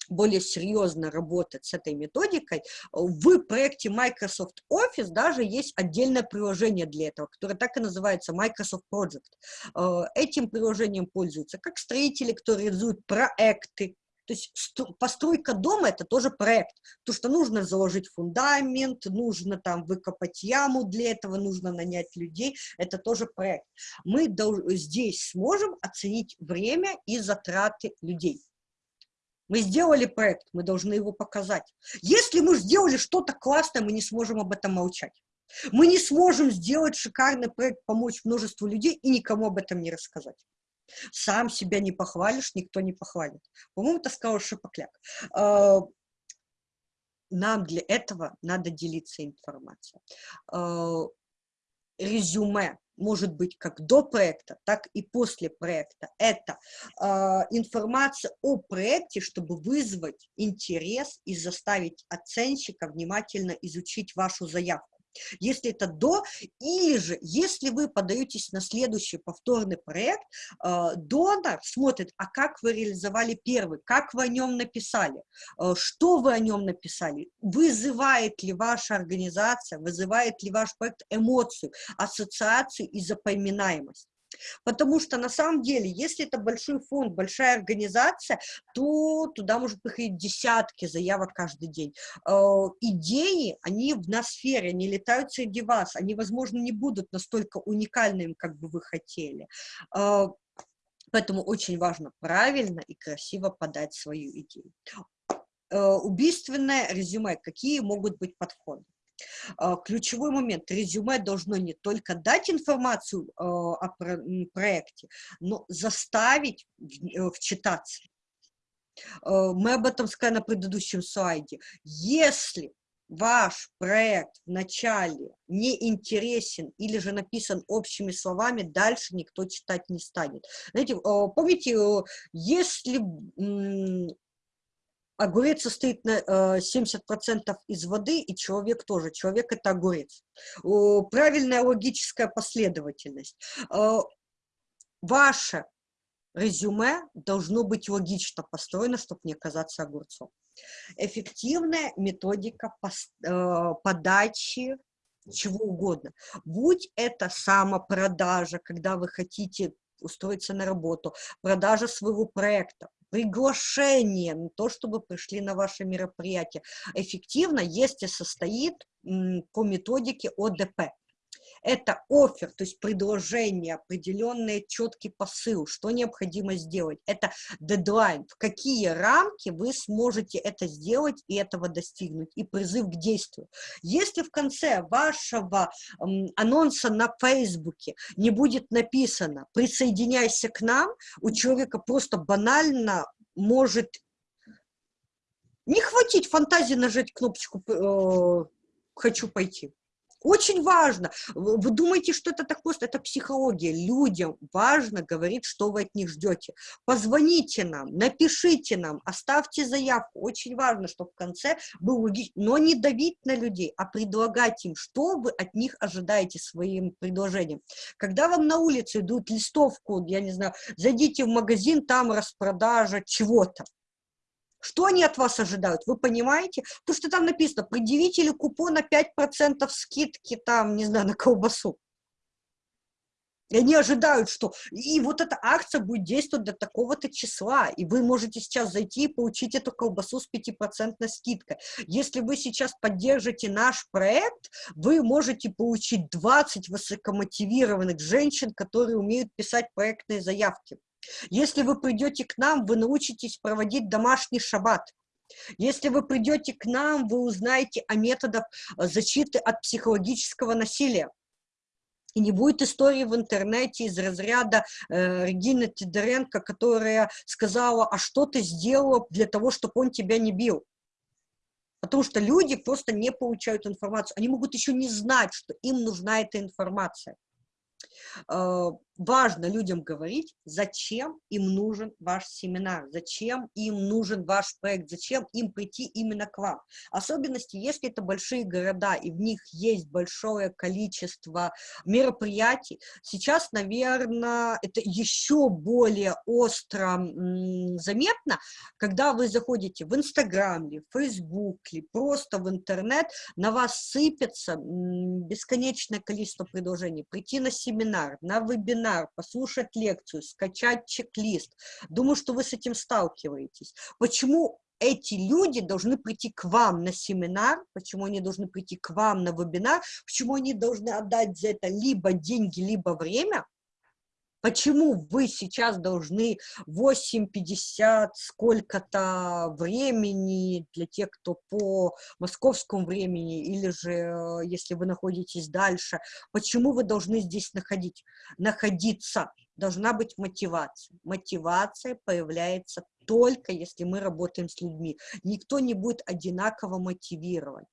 более серьезно работать с этой методикой, в проекте Microsoft Office даже есть отдельное приложение для этого, которое так и называется Microsoft Project. Э, этим приложением пользуются как строители, кто реализуют проекты, то есть постройка дома – это тоже проект, то что нужно заложить фундамент, нужно там выкопать яму для этого, нужно нанять людей, это тоже проект. Мы здесь сможем оценить время и затраты людей. Мы сделали проект, мы должны его показать. Если мы сделали что-то классное, мы не сможем об этом молчать. Мы не сможем сделать шикарный проект, помочь множеству людей и никому об этом не рассказать. Сам себя не похвалишь, никто не похвалит. По-моему, это сказал Шипокляк. А, нам для этого надо делиться информацией. А, резюме может быть как до проекта, так и после проекта. Это э, информация о проекте, чтобы вызвать интерес и заставить оценщика внимательно изучить вашу заявку если это до, или же, если вы подаетесь на следующий повторный проект, э, донор смотрит, а как вы реализовали первый, как вы о нем написали, э, что вы о нем написали, вызывает ли ваша организация, вызывает ли ваш проект эмоцию, ассоциацию и запоминаемость. Потому что на самом деле, если это большой фонд, большая организация, то туда может приходить десятки заявок каждый день. Э, идеи, они в ноосфере, они летают среди вас, они, возможно, не будут настолько уникальными, как бы вы хотели. Э, поэтому очень важно правильно и красиво подать свою идею. Э, убийственное резюме. Какие могут быть подходы? А, ключевой момент. Резюме должно не только дать информацию а, о проекте, но заставить э, вчитаться. А, мы об этом сказали на предыдущем слайде. Если ваш проект вначале не интересен или же написан общими словами, дальше никто читать не станет. Знаете, помните, э, если огурец состоит на 70% э, из воды, и человек тоже. Человек – это огурец. Правильная логическая последовательность. Э, ваше резюме должно быть логично построено, чтобы не оказаться огурцом. Эффективная методика э, подачи чего угодно. Будь это самопродажа, когда вы хотите устроиться на работу, продажа своего проекта, приглашение то, чтобы пришли на ваше мероприятие. Эффективно, если состоит по методике ОДП. Это офер, то есть предложение, определенный четкий посыл, что необходимо сделать. Это дедлайн, в какие рамки вы сможете это сделать и этого достигнуть, и призыв к действию. Если в конце вашего анонса на Фейсбуке не будет написано «присоединяйся к нам», у человека просто банально может не хватить фантазии нажать кнопочку э, «хочу пойти». Очень важно. Вы думаете, что это так просто? Это психология. Людям важно говорить, что вы от них ждете. Позвоните нам, напишите нам, оставьте заявку. Очень важно, чтобы в конце был логичный. Но не давить на людей, а предлагать им, что вы от них ожидаете своим предложением. Когда вам на улице идут листовку, я не знаю, зайдите в магазин, там распродажа чего-то. Что они от вас ожидают? Вы понимаете? То, что там написано, предъявители купона 5% скидки там, не знаю, на колбасу. И они ожидают, что и вот эта акция будет действовать до такого-то числа, и вы можете сейчас зайти и получить эту колбасу с 5% скидкой. Если вы сейчас поддержите наш проект, вы можете получить 20 высокомотивированных женщин, которые умеют писать проектные заявки. Если вы придете к нам, вы научитесь проводить домашний шаббат. Если вы придете к нам, вы узнаете о методах защиты от психологического насилия. И не будет истории в интернете из разряда э, Регины Тидоренко, которая сказала, а что ты сделала для того, чтобы он тебя не бил? Потому что люди просто не получают информацию. Они могут еще не знать, что им нужна эта информация. Э, важно людям говорить, зачем им нужен ваш семинар, зачем им нужен ваш проект, зачем им прийти именно к вам. Особенности, если это большие города, и в них есть большое количество мероприятий. Сейчас, наверное, это еще более остро заметно, когда вы заходите в Инстаграм, в Фейсбук, или просто в интернет, на вас сыпется бесконечное количество предложений. Прийти на семинар, на вебинар, вебинар, послушать лекцию, скачать чек-лист. Думаю, что вы с этим сталкиваетесь. Почему эти люди должны прийти к вам на семинар, почему они должны прийти к вам на вебинар, почему они должны отдать за это либо деньги, либо время, Почему вы сейчас должны 8.50 сколько-то времени для тех, кто по московскому времени, или же, э, если вы находитесь дальше, почему вы должны здесь находить, находиться? Должна быть мотивация. Мотивация появляется только если мы работаем с людьми. Никто не будет одинаково мотивировать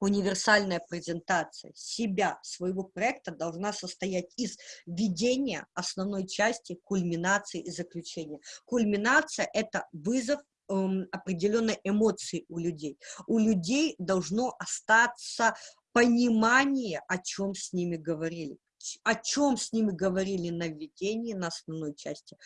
универсальная презентация себя, своего проекта должна состоять из введения основной части, кульминации и заключения. Кульминация – это вызов эм, определенной эмоции у людей. У людей должно остаться понимание, о чем с ними говорили о чем с ними говорили на введении, на основной части,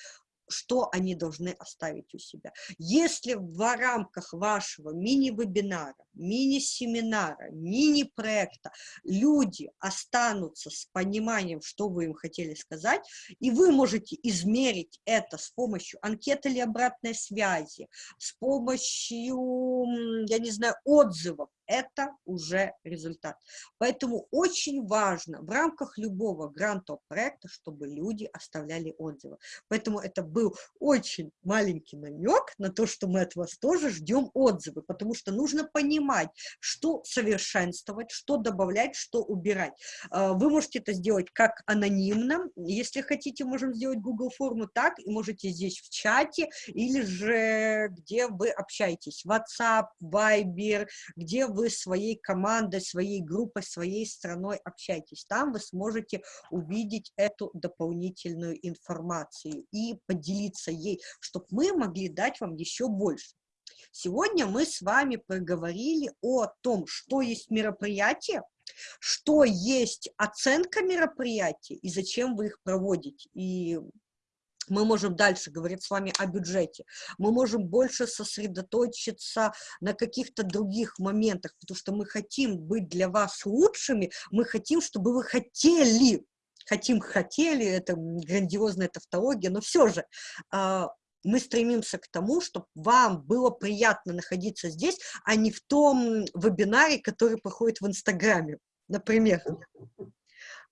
что они должны оставить у себя. Если в рамках вашего мини-вебинара, мини-семинара, мини-проекта люди останутся с пониманием, что вы им хотели сказать, и вы можете измерить это с помощью анкеты или обратной связи, с помощью, я не знаю, отзывов, это уже результат. Поэтому очень важно в рамках любого грантового проекта, чтобы люди оставляли отзывы. Поэтому это был очень маленький намек на то, что мы от вас тоже ждем отзывы, потому что нужно понимать, что совершенствовать, что добавлять, что убирать. А, вы можете это сделать как анонимно, если хотите, можем сделать Google форму так, и можете здесь в чате, или же где вы общаетесь, WhatsApp, Viber, где вы вы своей командой, своей группой, своей страной общаетесь. Там вы сможете увидеть эту дополнительную информацию и поделиться ей, чтобы мы могли дать вам еще больше. Сегодня мы с вами поговорили о том, что есть мероприятие, что есть оценка мероприятий и зачем вы их проводите. И мы можем дальше говорить с вами о бюджете, мы можем больше сосредоточиться на каких-то других моментах, потому что мы хотим быть для вас лучшими, мы хотим, чтобы вы хотели, хотим, хотели, это грандиозная тавтология, но все же а, мы стремимся к тому, чтобы вам было приятно находиться здесь, а не в том вебинаре, который проходит в Инстаграме, например.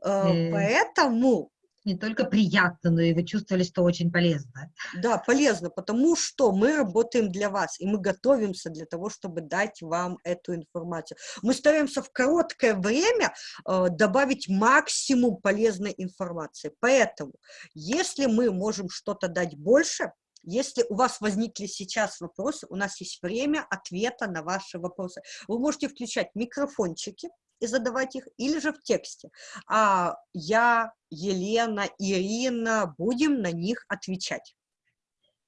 Э. Поэтому не только приятно, но и вы чувствовали, что очень полезно. Да, полезно, потому что мы работаем для вас, и мы готовимся для того, чтобы дать вам эту информацию. Мы стараемся в короткое время э, добавить максимум полезной информации. Поэтому, если мы можем что-то дать больше, если у вас возникли сейчас вопросы, у нас есть время ответа на ваши вопросы. Вы можете включать микрофончики, и задавать их, или же в тексте. А я, Елена, Ирина будем на них отвечать.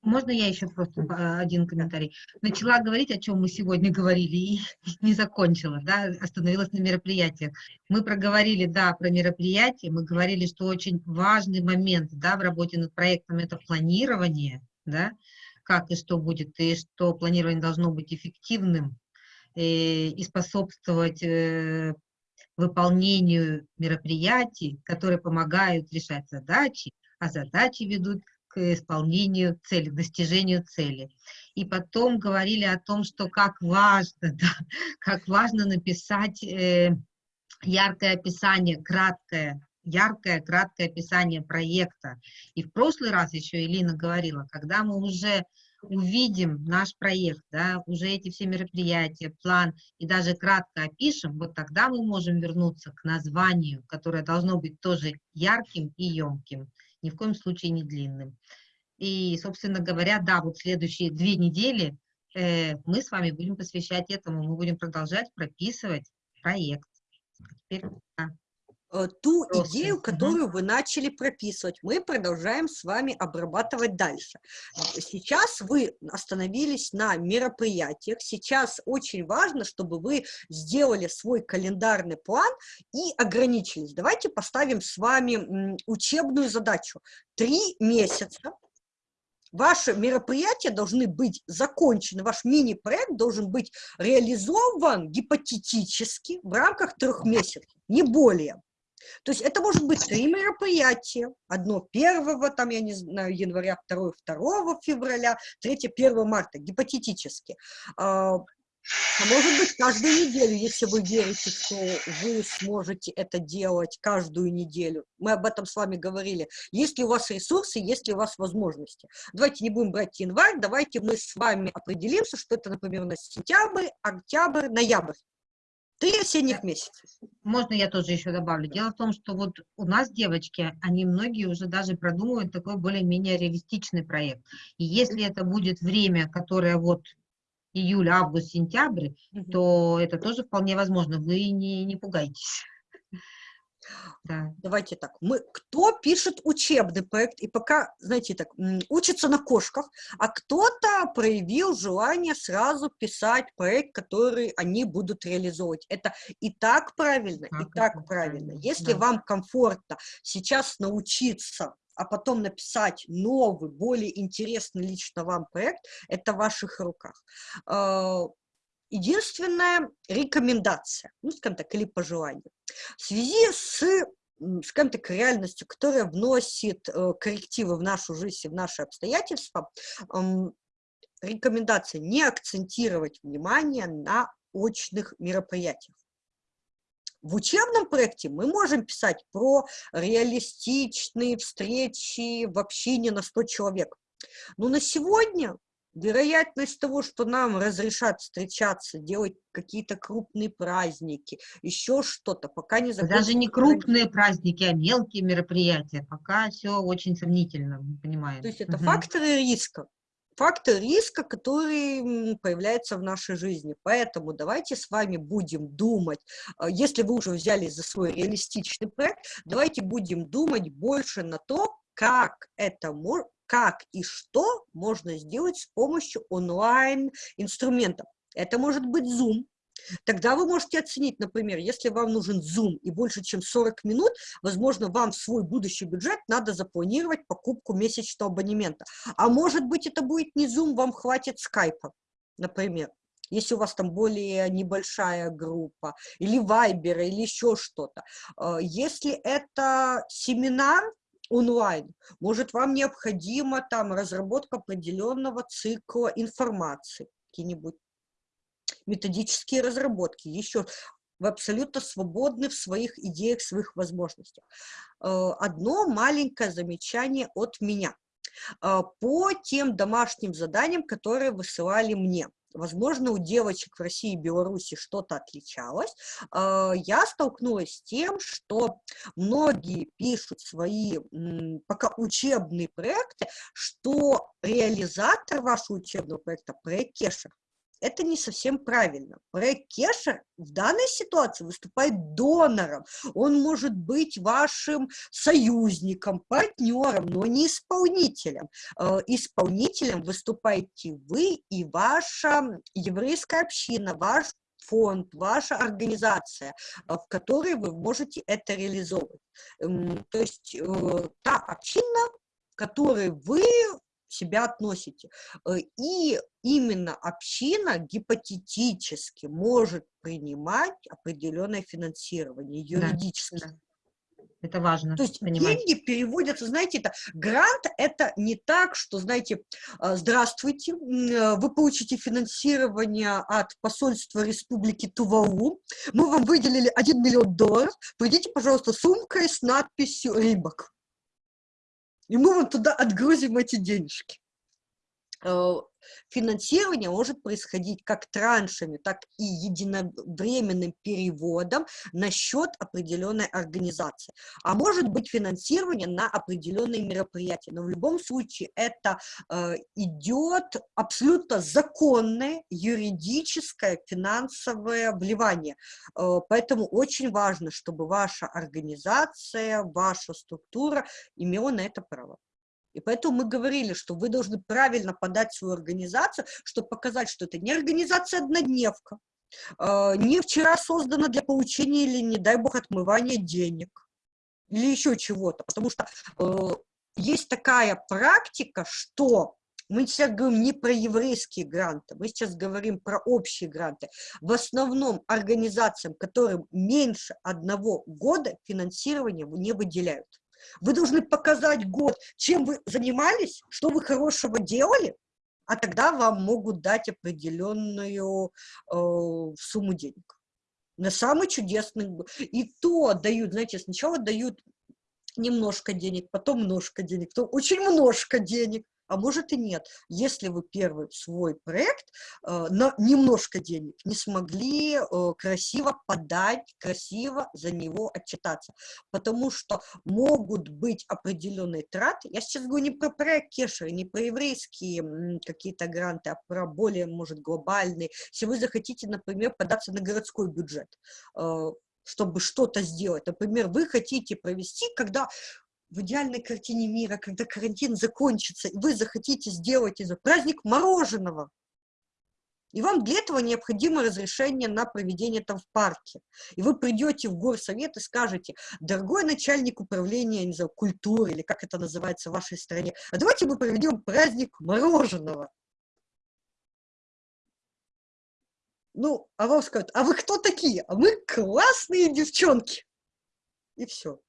Можно я еще просто один комментарий? Начала говорить, о чем мы сегодня говорили, и <laughs> не закончила, да, остановилась на мероприятиях. Мы проговорили, да, про мероприятия, мы говорили, что очень важный момент, да, в работе над проектом – это планирование, да, как и что будет, и что планирование должно быть эффективным, и способствовать э, выполнению мероприятий, которые помогают решать задачи, а задачи ведут к исполнению цели, к достижению цели. И потом говорили о том, что как важно, <laughs> да, как важно написать э, яркое описание, краткое, яркое, краткое описание проекта. И в прошлый раз еще Элина говорила, когда мы уже увидим наш проект, да, уже эти все мероприятия, план, и даже кратко опишем, вот тогда мы можем вернуться к названию, которое должно быть тоже ярким и емким, ни в коем случае не длинным. И, собственно говоря, да, вот следующие две недели э, мы с вами будем посвящать этому, мы будем продолжать прописывать проект. Теперь, да. Э, ту Просто. идею, которую угу. вы начали прописывать, мы продолжаем с вами обрабатывать дальше. Сейчас вы остановились на мероприятиях, сейчас очень важно, чтобы вы сделали свой календарный план и ограничились. Давайте поставим с вами учебную задачу. Три месяца Ваши мероприятия должны быть закончены, ваш мини-проект должен быть реализован гипотетически в рамках трех месяцев, не более. То есть это может быть три мероприятия. Одно первого, там, я не знаю, января, второе, второго февраля, третье, первого марта, гипотетически. А, а может быть, каждую неделю, если вы верите, что вы сможете это делать каждую неделю. Мы об этом с вами говорили. Есть ли у вас ресурсы, есть ли у вас возможности. Давайте не будем брать январь, давайте мы с вами определимся, что это, например, на сентябрь, октябрь, ноябрь. Три осенних месяца. Можно я тоже еще добавлю? Дело в том, что вот у нас девочки, они многие уже даже продумывают такой более-менее реалистичный проект. И если это будет время, которое вот июль, август, сентябрь, угу. то это тоже вполне возможно. Вы не, не пугайтесь. Да. Давайте так. Мы, кто пишет учебный проект и пока, знаете, так, учится на кошках, а кто-то проявил желание сразу писать проект, который они будут реализовывать. Это и так правильно, а, и так правильно. Если да. вам комфортно сейчас научиться а потом написать новый, более интересный лично вам проект, это в ваших руках. А, единственная рекомендация, ну, скажем так, или пожелание. В связи с скажем так, реальностью, которая вносит э, коррективы в нашу жизнь и в наши обстоятельства, рекомендация не акцентировать внимание на очных мероприятиях. В учебном проекте мы можем писать про реалистичные встречи в общине на 100 человек. Но на сегодня вероятность того, что нам разрешат встречаться, делать какие-то крупные праздники, еще что-то, пока не закончится. Даже не крупные праздники, а мелкие мероприятия, пока все очень сомнительно, понимаем. То есть это угу. факторы риска фактор риска, который появляется в нашей жизни. Поэтому давайте с вами будем думать, а, если вы уже взялись за свой реалистичный проект, давайте будем думать больше на то, как это как и что можно сделать с помощью онлайн-инструментов. Это может быть Zoom, Тогда вы можете оценить, например, если вам нужен Zoom и больше, чем 40 минут, возможно, вам в свой будущий бюджет надо запланировать покупку месячного абонемента. А может быть, это будет не Zoom, вам хватит скайпа, например если у вас там более небольшая группа, или вайбера, или еще что-то. А, если это семинар, онлайн. Может, вам необходима там разработка определенного цикла информации, какие-нибудь методические разработки, еще вы абсолютно свободны в своих идеях, своих возможностях. Э, одно маленькое замечание от меня э, по тем домашним заданиям, которые высылали мне. Возможно, у девочек в России и Беларуси что-то отличалось. Э, я столкнулась с тем, что многие пишут свои пока учебные проекты, что реализатор вашего учебного проекта – проект Кеша это не совсем правильно. Проект Кеша в данной ситуации выступает донором. Он может быть вашим союзником, партнером, но не исполнителем. Э, исполнителем выступаете вы и ваша еврейская община, ваш фонд, ваша организация, э, в которой вы можете это реализовывать. То есть э, та община, которой вы себя относите. Э, и именно община гипотетически может принимать определенное финансирование юридически. Да, да. Это важно. То есть понимать. деньги переводятся, знаете, это грант это не так, что, знаете, э, здравствуйте, вы получите финансирование от посольства Республики Тувалу, мы вам выделили 1 миллион долларов, придите, пожалуйста, сумкой с надписью «Рибок» и мы вот туда отгрузим эти денежки. Э, финансирование может происходить как траншами, так и единовременным переводом на счет определенной организации. А может быть финансирование на определенные мероприятия. Но в любом случае это э, идет абсолютно законное юридическое финансовое вливание. Э, поэтому очень важно, чтобы ваша организация, ваша структура имела на это право. И поэтому мы говорили, что вы должны правильно подать свою организацию, чтобы показать, что это не организация-однодневка, а, не вчера создана для получения или, не дай бог, отмывания денег, или еще чего-то. Потому что э, есть такая практика, что мы сейчас говорим не про еврейские гранты, мы сейчас говорим про общие гранты. В основном организациям, которым меньше одного года, финансирование не выделяют. Вы должны показать год, чем вы занимались, что вы хорошего делали, а тогда вам могут дать определенную э, сумму денег. На самый чудесный... И то дают, знаете, сначала дают немножко денег, потом немножко денег, потом очень немножко денег а может и нет, если вы первый свой проект э, на немножко денег не смогли э, красиво подать, красиво за него отчитаться. Потому что могут быть определенные траты. Я сейчас говорю не про проект Кешера, не про еврейские какие-то гранты, а про более, может, глобальные. Если вы захотите, например, податься на городской бюджет, э, чтобы что-то сделать. Например, вы хотите провести, когда в идеальной картине мира, когда карантин закончится, и вы захотите сделать из праздник мороженого, и вам для этого необходимо разрешение на проведение там в парке. И вы придете в горсовет и скажете, дорогой начальник управления, не знаю, культуры, или как это называется в вашей стране, а давайте мы проведем праздник мороженого. Ну, а вам скажут, а вы кто такие? А мы классные девчонки. И все.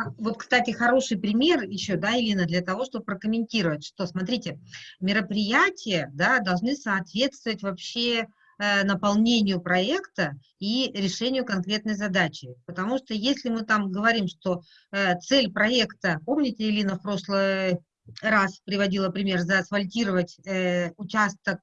А, вот, кстати, хороший пример еще, да, Ирина, для того, чтобы прокомментировать, что, смотрите, мероприятия, да, должны соответствовать вообще э, наполнению проекта и решению конкретной задачи. Потому что если мы там говорим, что э, цель проекта, помните, Ирина в прошлый раз приводила пример, заасфальтировать э, участок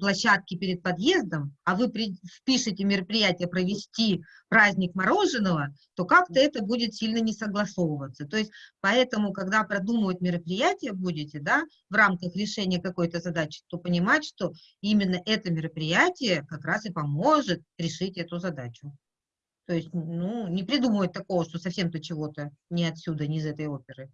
площадки перед подъездом, а вы впишете мероприятие провести праздник мороженого, то как-то это будет сильно не согласовываться. То есть поэтому, когда продумывать мероприятие будете, да, в рамках решения какой-то задачи, то понимать, что именно это мероприятие как раз и поможет решить эту задачу. То есть, ну, не придумывать такого, что совсем-то чего-то не отсюда, не из этой оперы.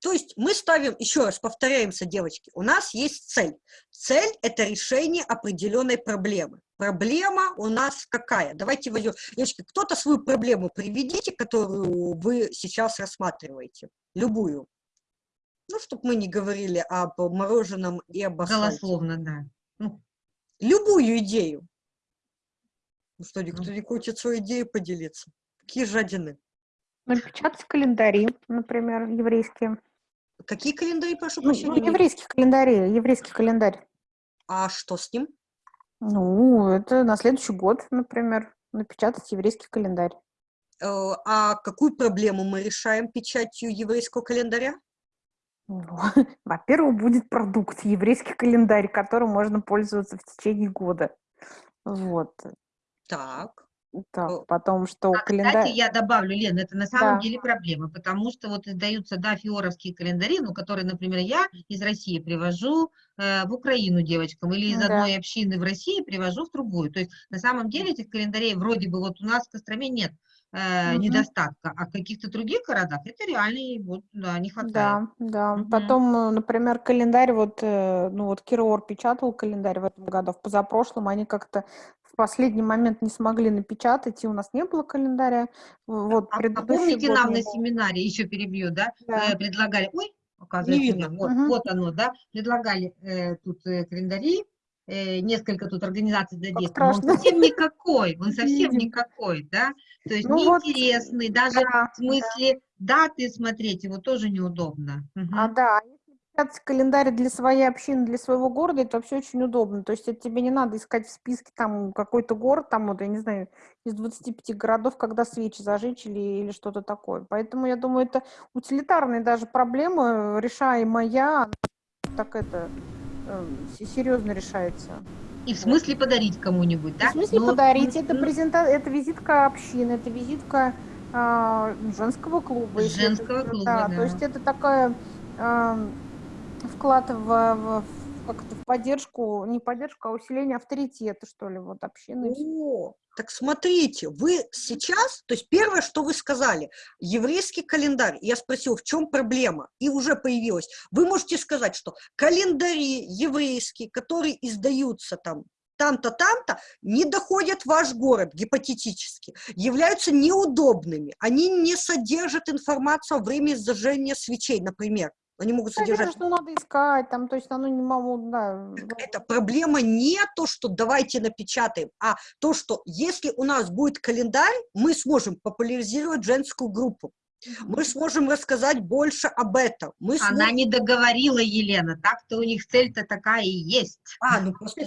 То есть мы ставим, еще раз повторяемся, девочки, у нас есть цель. Цель – это решение определенной проблемы. Проблема у нас какая? Давайте возьмем, девочки, кто-то свою проблему приведите, которую вы сейчас рассматриваете, любую. Ну, чтобы мы не говорили об мороженом и об асфальте. Голословно, да. Ну, любую идею. Ну что, никто не хочет свою идею поделиться? Какие жадины? Напечатать календари, например, еврейские. Какие календари, прошу ну, прощения? Ну, еврейский календарь, еврейский календарь. А что с ним? Ну, это на следующий год, например, напечатать еврейский календарь. Э, а какую проблему мы решаем печатью еврейского календаря? Ну, <laughs> во-первых, будет продукт, еврейский календарь, которым можно пользоваться в течение года. Вот. Так. Так, потом, что а, календарь... Кстати, я добавлю, Лен, это на самом да. деле проблема, потому что вот издаются, да, фиоровские календари, ну, которые, например, я из России привожу э, в Украину девочкам, или из да. одной общины в России привожу в другую. То есть, на самом деле, этих календарей вроде бы вот у нас в Костроме нет э, угу. недостатка, а в каких-то других городах это реально вот, да, не хватает. Да, да. Угу. Потом, э, например, календарь, вот, э, ну, вот Кирор печатал календарь в этом году, в позапрошлом они как-то последний момент не смогли напечатать, и у нас не было календаря. Вот, а, помните, нам на семинаре, еще перебью, да, да. Э, предлагали, ой, оказывается, не видно. Вот, угу. вот оно, да, предлагали э, тут э, календари, э, несколько тут организаций для детей, но он совсем никакой, он совсем никакой, да, то есть ну, неинтересный, вот, даже да, в смысле да. даты смотреть его тоже неудобно. Угу. А да, календарь для своей общины, для своего города, это вообще очень удобно. То есть это тебе не надо искать в списке там какой-то город, там, вот, я не знаю, из 25 городов, когда свечи зажечь или, или что-то такое. Поэтому я думаю, это утилитарная даже проблема, решаемая, так это, э, серьезно решается. И в смысле подарить кому-нибудь, да? В смысле Ну, подарить? ну, Это, ну, презента... это визитка общины, это визитка а, женского клуба. если это- Женского клуба, да, да. То есть это такая а, вклад в, в- в- поддержку, не поддержку, а усиление авторитета, что ли, вот общины. О, так смотрите, вы сейчас, то есть первое, что вы сказали, еврейский календарь, я спросил, в чем проблема, и уже появилось. Вы можете сказать, что календари еврейские, которые издаются там, там-то, там-то, не доходят в ваш город, гипотетически, являются неудобными, они не содержат информацию о времени зажжения свечей, например. Они могут Конечно, содержать что надо искать, там, то есть оно не могу, да. это проблема не то, что давайте напечатаем, а то, что если у нас будет календарь, мы сможем популяризировать женскую группу. Мы сможем рассказать больше об этом. Мы Она сможем- не договорила, Елена. Так-то у них цель-то такая и есть. А, ну просто.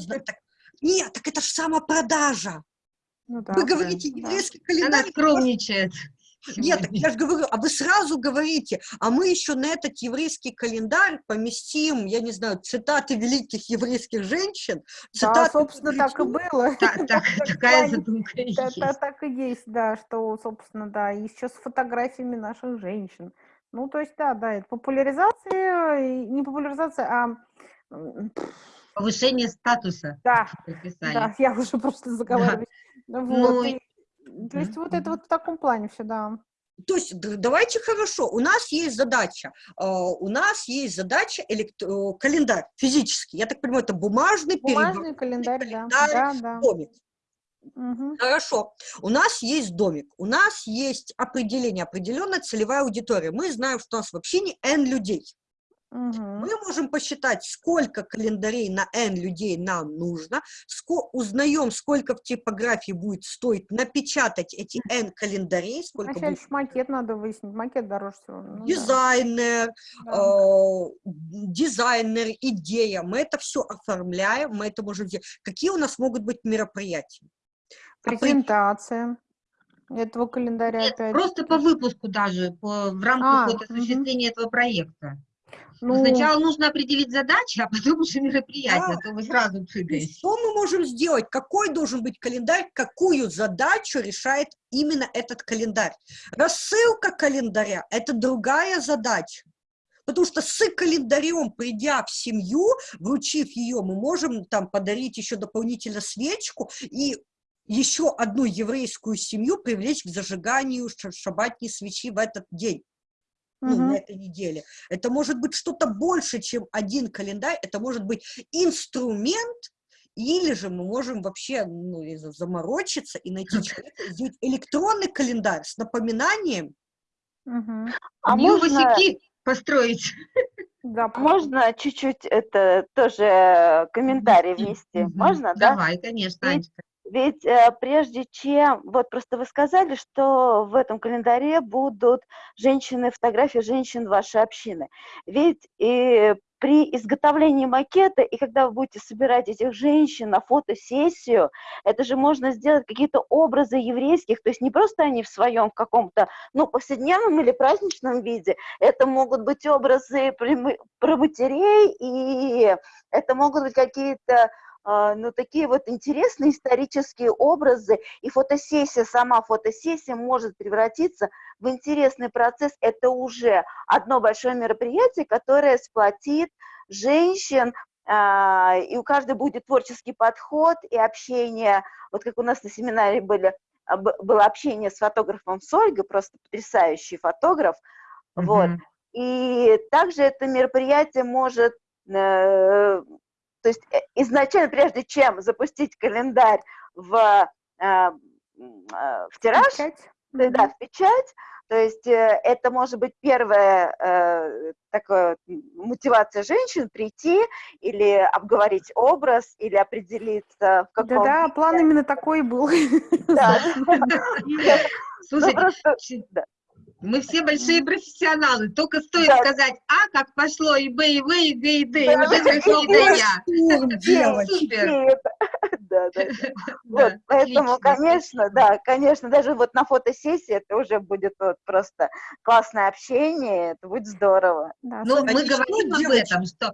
Нет, так это же самопродажа. Ну да, Вы говорите, да. еврейский Она календарь. скромничает. Нет, я же говорю, а вы сразу говорите, а мы еще на этот еврейский календарь поместим, я не знаю, цитаты великих еврейских женщин, Да, цитаты собственно, так и было. Та- так- Так <laughs> Такая задумка Да, есть. да, так и есть, да, что, собственно, да, еще с фотографиями наших женщин. Ну, то есть, да, да, это популяризация, и не популяризация, а Повышение статуса, да, да, я уже просто заговариваюсь. Вот, Ну, и- то есть вот это вот в таком плане все, да. То есть давайте хорошо, у нас есть задача, э, у нас есть задача элект- э, календарь физический, я так понимаю, это бумажный, Бумажный календарь, да, календарь, да, да. домик. Мгм. Хорошо, у нас есть домик, у нас есть определение, определенная целевая аудитория. Мы знаем, что у нас в общине N людей. Мы можем посчитать, сколько календарей на N людей нам нужно, ско- узнаем, сколько в типографии будет стоить напечатать эти N календарей, сколько Вначале будет макет надо выяснить, макет дороже всего. ну дизайнер, да. э, дизайнер, идея. Мы это все оформляем, мы это можем делать. Какие у нас могут быть мероприятия? Опре- Презентация этого календаря Нет, опять. просто по выпуску даже, по- в А, рамках вот мгм. осуществления этого проекта. Ну, Сначала нужно определить задачи, а потом уже мероприятие, Да. а то вы сразу прыгаете. Что мы можем сделать? Какой должен быть календарь? Какую задачу решает именно этот календарь? Рассылка календаря – это другая задача. Потому что с календарем, придя в семью, вручив ее, мы можем там подарить еще дополнительно свечку и еще одну еврейскую семью привлечь к зажиганию ша- шаббатной свечи в этот день, ну, мгм. на этой неделе. Это может быть что-то больше, чем один календарь, это может быть инструмент, или же мы можем вообще ну, заморочиться и найти человека, и сделать электронный календарь с напоминанием. А New можно, построить. Да, <laughs> можно чуть-чуть это тоже комментарий внести? Можно, да? Давай, конечно, Анечка. Ведь э, прежде чем, вот просто вы сказали, что в этом календаре будут женщины, фотографии женщин вашей общины. Ведь и при изготовлении макета, и когда вы будете собирать этих женщин на фотосессию, это же можно сделать какие-то образы еврейских, то есть не просто они в своем каком-то, ну, повседневном или праздничном виде, это могут быть образы про матерей, и это могут быть какие-то ну, такие вот интересные исторические образы, и фотосессия, сама фотосессия может превратиться в интересный процесс. Это уже одно большое мероприятие, которое сплотит женщин, а, и у каждой будет творческий подход и общение, вот как у нас на семинаре были, а, было общение с фотографом с Ольгой, просто потрясающий фотограф, вот, Мгм. и также это мероприятие может, э, то есть э, изначально, прежде чем запустить календарь в, э, э, в тираж, печать. да, Мгм. да, в печать, то есть это может быть первая э, такая мотивация женщин прийти или обговорить образ, или определиться в каком... Да-да, план именно такой был. Да. <laughs> <laughs> Слушайте, Мы все большие профессионалы. Только стоит Да. сказать А, как пошло, и Б, и В, и Г, и Д, и Да, уже да, дошло да, до да. Я. Делать. Супер. <laughs> И <laughs> Да, да, <laughs> да. Да, Вот, поэтому, конечно, да, конечно, даже вот на фотосессии это уже будет вот просто классное общение, это будет здорово. Да, Ну, мы говорим об этом, что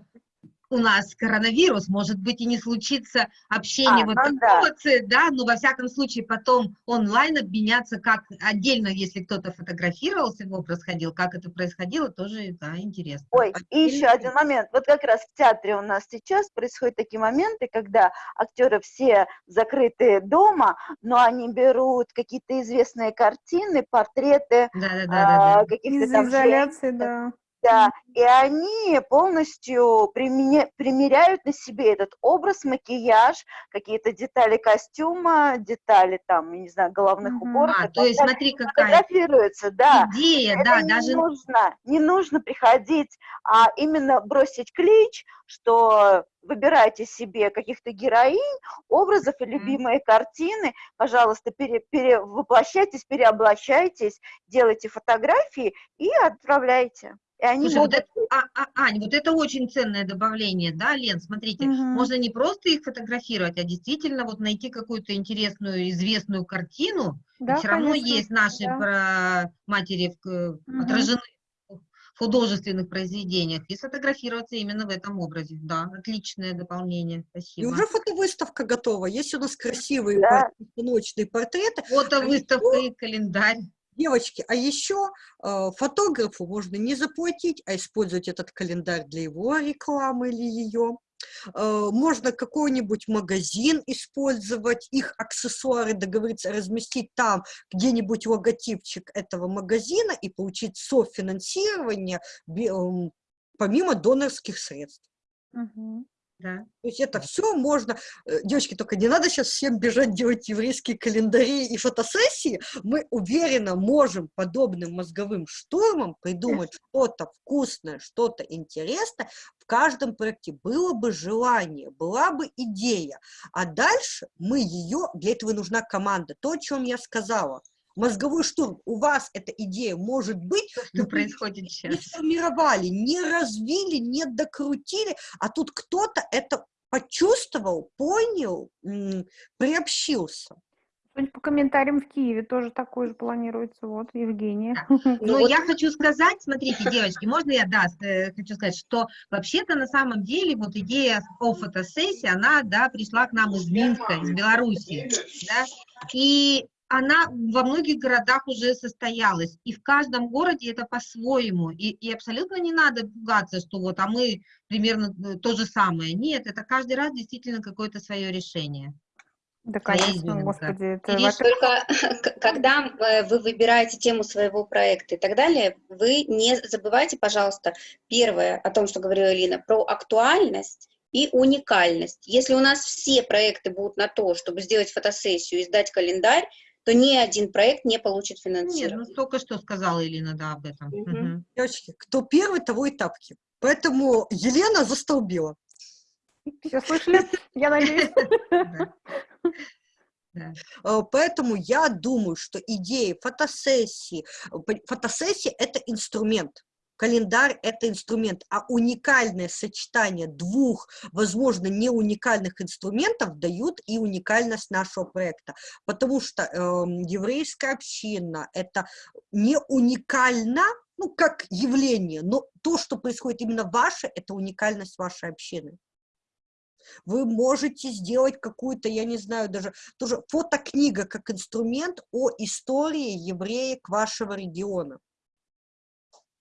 у нас коронавирус, может быть, и не случится общение А, вот ну такого, ц- да, но во всяком случае потом онлайн обменяться, как отдельно, если кто-то фотографировался, его происходил, как это происходило, тоже, да, интересно. Ой, и еще один момент. Вот как раз в театре у нас сейчас происходят такие моменты, когда актеры все закрыты дома, но они берут какие-то известные картины, портреты Да-да-да-да. а, каких-то Из-за там изоляции, женщин, да. Да, и они полностью применя- примеряют на себе этот образ, макияж, какие-то детали костюма, детали там, я не знаю, головных уборов. А, то есть смотри, какая Фотографируются, да. идея, Это да, не даже нужно, не нужно приходить, а именно бросить клич, что выбирайте себе каких-то героинь, образов и любимые картины, пожалуйста, пере, перевоплощайтесь, переоблачайтесь, делайте фотографии и отправляйте. И они Слушай, вот могут... это, а, а, Ань, вот это очень ценное добавление, да, Лен, смотрите, Мгм. можно не просто их фотографировать, а действительно вот найти какую-то интересную, известную картину, Да, все равно конечно, есть наши да. про матери в- Мгм. отражены в художественных произведениях, и сфотографироваться именно в этом образе, да, отличное дополнение, И спасибо. уже фотовыставка готова. Есть у нас красивые Да. постановочные портреты. Фото, а и календарь. Девочки, а еще э, фотографу можно не заплатить, а использовать этот календарь для его рекламы или ее. Э, можно какой-нибудь магазин использовать, их аксессуары, договориться, разместить там где-нибудь логотипчик этого магазина и получить софинансирование эм, помимо донорских средств. Мгм. Да. То есть это все можно. э, Девочки, только не надо сейчас всем бежать делать еврейские календари и фотосессии. Мы уверенно можем подобным мозговым штурмом придумать <laughs> что-то вкусное, что-то интересное. В каждом проекте было бы желание, была бы идея. А дальше мы ее, для этого нужна команда. То, о чем я сказала. Мозговой штурм. У вас эта идея может быть, Что но происходит не сейчас? сформировали, не развили, не докрутили, а тут кто-то это почувствовал, понял, приобщился. Судя по комментариям в Киеве тоже такое же планируется. Вот, Евгения. <laughs> Но вот я хочу сказать, смотрите, девочки, можно я, да, э, хочу сказать, что вообще-то на самом деле вот идея о фотосессии, она, да, пришла к нам из Минска, из Белоруссии, да, и она во многих городах уже состоялась, и в каждом городе это по-своему, и, и абсолютно не надо пугаться, что вот, а мы примерно э, то же самое. Нет, это каждый раз действительно какое-то свое решение. Да, конечно, господи. Это, Ириш, Только <laughs> когда э, вы выбираете тему своего проекта и так далее, вы не забывайте, пожалуйста, первое о том, что говорила Лина, про актуальность и уникальность. Если у нас все проекты будут на то, чтобы сделать фотосессию и сдать календарь, то ни один проект не получит Нет, ну финансирование. только что сказала Ирина, да, об этом. Мгм. Девочки, кто первый, того и тапки. Поэтому Елена застолбила. все слышали, я надеюсь. <laughs> Э, Поэтому я думаю, что идеи фотосессии, э, фотосессия – это инструмент. Календарь – это инструмент, а уникальное сочетание двух, возможно, не уникальных инструментов дают и уникальность нашего проекта. Потому что эм, еврейская община – это не уникально, ну, как явление, но то, что происходит именно ваше, это уникальность вашей общины. Вы можете сделать какую-то, я не знаю, даже тоже фотокнига как инструмент о истории евреек вашего региона.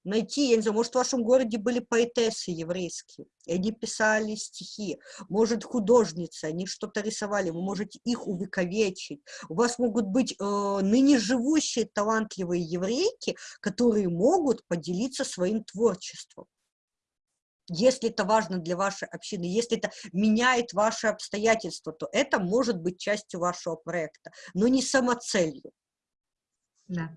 Найти, я не знаю, может, в вашем городе были поэтессы еврейские, и они писали стихи, может, художницы, они что-то рисовали, вы можете их увековечить. У вас могут быть э, ныне живущие талантливые еврейки, которые могут поделиться своим творчеством. Если это важно для вашей общины, если это меняет ваши обстоятельства, то это может быть частью вашего проекта, но не самоцелью. Да.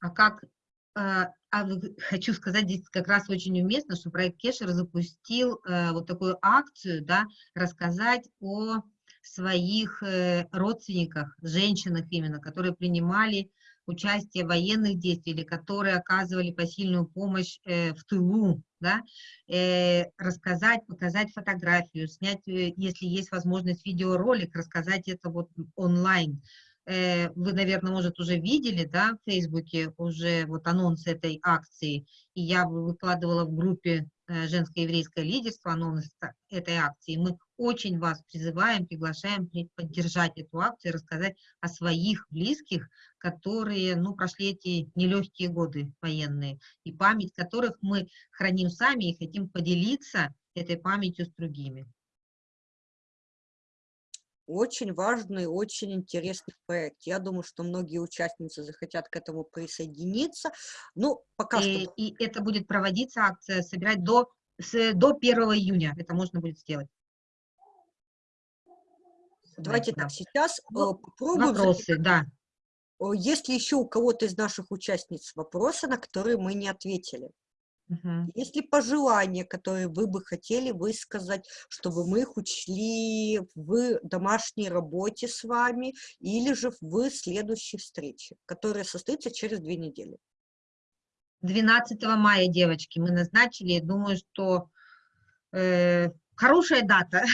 А как, э, а хочу сказать, здесь как раз очень уместно, что проект Кешер запустил э, вот такую акцию, да, рассказать о своих э, родственниках, женщинах именно, которые принимали участие в военных действиях или которые оказывали посильную помощь в тылу, да, рассказать, показать фотографию, снять, если есть возможность, видеоролик, рассказать это вот онлайн, вы, наверное, может, уже видели, да, в Фейсбуке уже вот анонс этой акции, и я выкладывала в группе э, «Женское еврейское лидерство» анонс этой акции. Мы очень вас призываем, приглашаем поддержать эту акцию, рассказать о своих близких, которые, ну, прошли эти нелегкие годы военные, и память которых мы храним сами и хотим поделиться этой памятью с другими. Очень важный, очень интересный проект. Я думаю, что многие участницы захотят к этому присоединиться. Ну, пока и, что... И это будет проводиться акция, собирать до, с, до 1 июня. Это можно будет сделать. Давайте да. так, сейчас ну, попробуем... Вопросы, да. Есть ли еще у кого-то из наших участниц вопросы, на которые мы не ответили? Угу. Есть ли пожелания, которые вы бы хотели высказать, чтобы мы их учли в домашней работе с вами или же в следующей встрече, которая состоится через две недели? 12 мая, девочки, мы назначили. Думаю, что э, хорошая дата.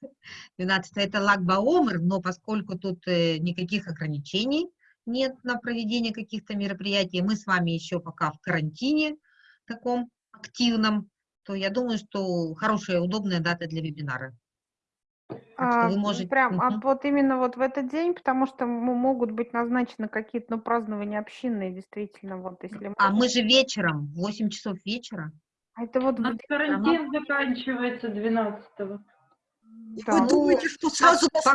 <laughs> 12 это Лагбаомер, но поскольку тут э, никаких ограничений нет на проведение каких-то мероприятий, мы с вами еще пока в карантине, таком активном, то я думаю, что хорошая, удобная дата для вебинара. А, вы можете... Прям а вот именно вот в этот день, потому что могут быть назначены какие-то ну, празднования общинные, действительно, вот если... А мы же вечером, 8 часов вечера. А это вот... У карантин заканчивается 12-го. Да. Вы думаете, что сразу пока,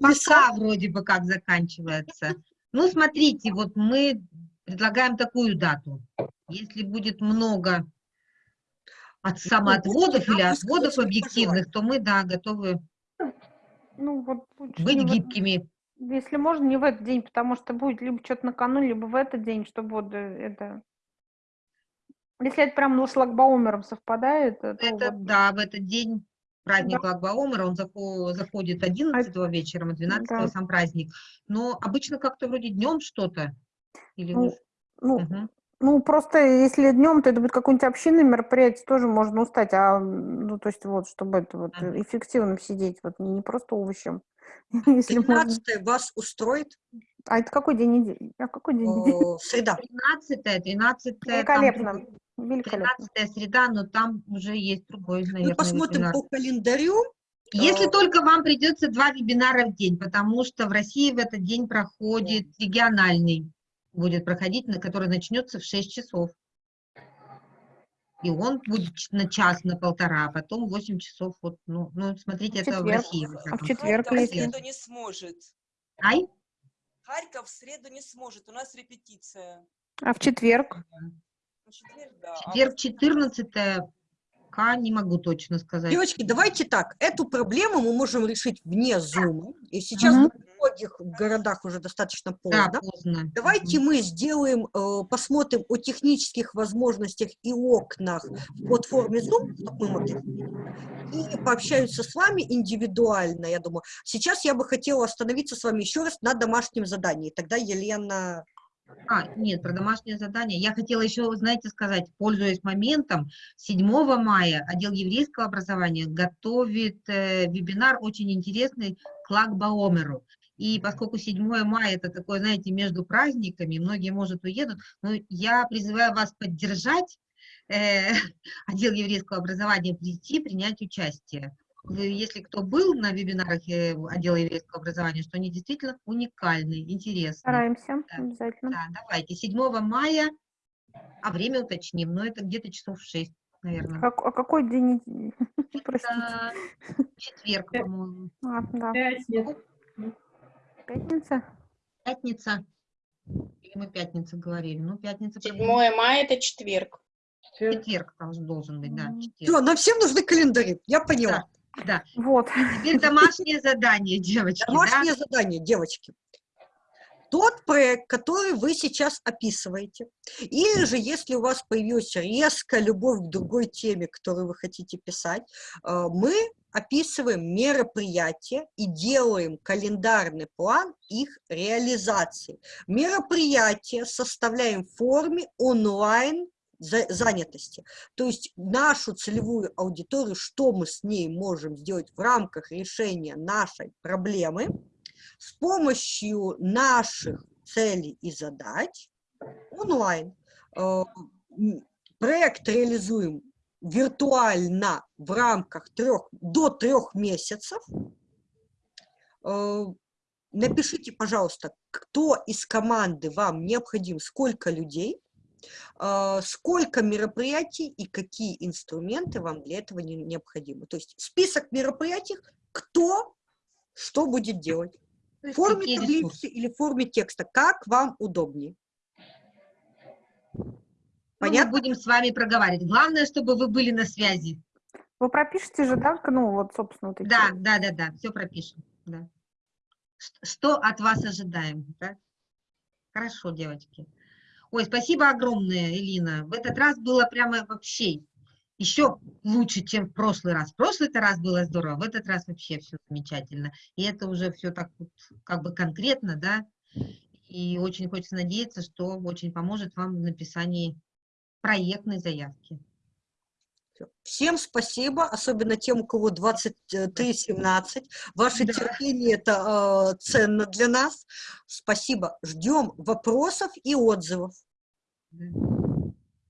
пока вроде бы как заканчивается. Ну, смотрите, вот мы предлагаем такую дату. Если будет много от самоотводов или отводов объективных, то мы, да, готовы ну, вот, быть гибкими. Вот, если можно, не в этот день, потому что будет либо что-то накануне, либо в этот день, чтобы вот э, это... Если это прям ну, с Лагбаумером совпадает, то... Это, вот... да, в этот день праздник да. Лагбаумера, он заходит 11 а... вечером, а 12 да. сам праздник. Но обычно как-то вроде днем что-то. Или ну, ну, угу. Ну, просто если днем, то это будет какое-нибудь общинное мероприятие, тоже можно устать, а, ну, то есть вот, чтобы это вот эффективно сидеть, вот не, не просто овощем. <laughs> 13 можно... вас устроит? А это какой день недели? А какой день недели? Среда. 13 13 Великолепно. Там, Великолепно. 13 среда, но там уже есть другой, наверное, Мы посмотрим вебинар. по календарю. Если только вам придется два вебинара в день, потому что в России в этот день проходит региональный будет проходить, на который начнется в 6 часов. И он будет на час, на полтора, а потом 8 часов. Вот, ну, ну, смотрите, в это в России. А в четверг Харьков в среду не сможет. Ай? Харьков в среду не сможет, у нас репетиция. А в четверг? В четверг, да. четверг 14 К не могу точно сказать. Девочки, давайте так, эту проблему мы можем решить вне Zoom. И сейчас угу многих городах уже достаточно поздно. Да, поздно. Давайте мы сделаем, э, посмотрим о технических возможностях и окнах в платформе Zoom, чтобы мы могли и пообщаются с вами индивидуально, я думаю. Сейчас я бы хотела остановиться с вами еще раз на домашнем задании. Тогда Елена... А, нет, про домашнее задание. Я хотела еще, знаете, сказать, пользуясь моментом, 7 мая отдел еврейского образования готовит э, вебинар очень интересный к Лагбаомеру. И поскольку 7 мая это такое, знаете, между праздниками, многие, может, уедут, но я призываю вас поддержать э, <laughs> отдел еврейского образования, прийти, принять участие. Если кто был на вебинарах э, отдела еврейского образования, что они действительно уникальные, интересные. Стараемся, да. обязательно. Да, давайте. 7 мая, а время уточним, но это где-то часов 6, наверное. А, а какой день недели? <laughs> Простите. Четверг, по-моему. А, да. Пятница. Пятница? Пятница. Или мы пятница говорили? Ну, пятница. 7 мая это четверг. Четверг должен, должен быть, да. Четверг. Все, нам всем нужны календари, я поняла. Да. Вот. Теперь домашнее задание, девочки. Домашнее да? задание, девочки. Тот проект, который вы сейчас описываете, или же если у вас появилась резкая любовь к другой теме, которую вы хотите писать, э, мы описываем мероприятия и делаем календарный план их реализации. Мероприятия составляем в форме онлайн занятости. То есть нашу целевую аудиторию, что мы с ней можем сделать в рамках решения нашей проблемы, с помощью наших целей и задач онлайн. Э, проект реализуем виртуально в рамках трех, до трех месяцев. Э, напишите, пожалуйста, кто из команды вам необходим, сколько людей, сколько мероприятий и какие инструменты вам для этого необходимы. То есть список мероприятий, кто что будет делать. В форме таблицы или в форме текста, как вам удобнее. Понятно? Ну, мы будем с вами проговаривать. Главное, чтобы вы были на связи. Вы пропишете же, да, ну вот, собственно, вот эти... Да, да, да, да, все пропишем, да. Что от вас ожидаем, да? Хорошо, девочки. Ой, спасибо огромное, Элина. В этот раз было прямо вообще еще лучше, чем в прошлый раз. В прошлый раз было здорово, в этот раз вообще все замечательно. И это уже все так вот, как бы конкретно, да. И очень хочется надеяться, что очень поможет вам в написании проектной заявки. Всем спасибо, особенно тем, у кого 23-17. Ваше да. терпение это э, ценно для нас. Спасибо. Ждем вопросов и отзывов.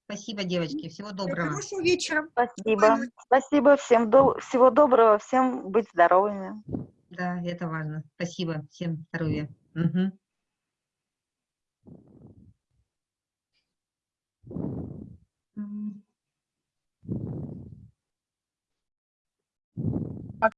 Спасибо, девочки. Всего доброго. Хорошего вечера. Спасибо. Спасибо всем. До... Всего доброго. Всем быть здоровыми. Да, это важно. Спасибо. Всем здоровья. Угу.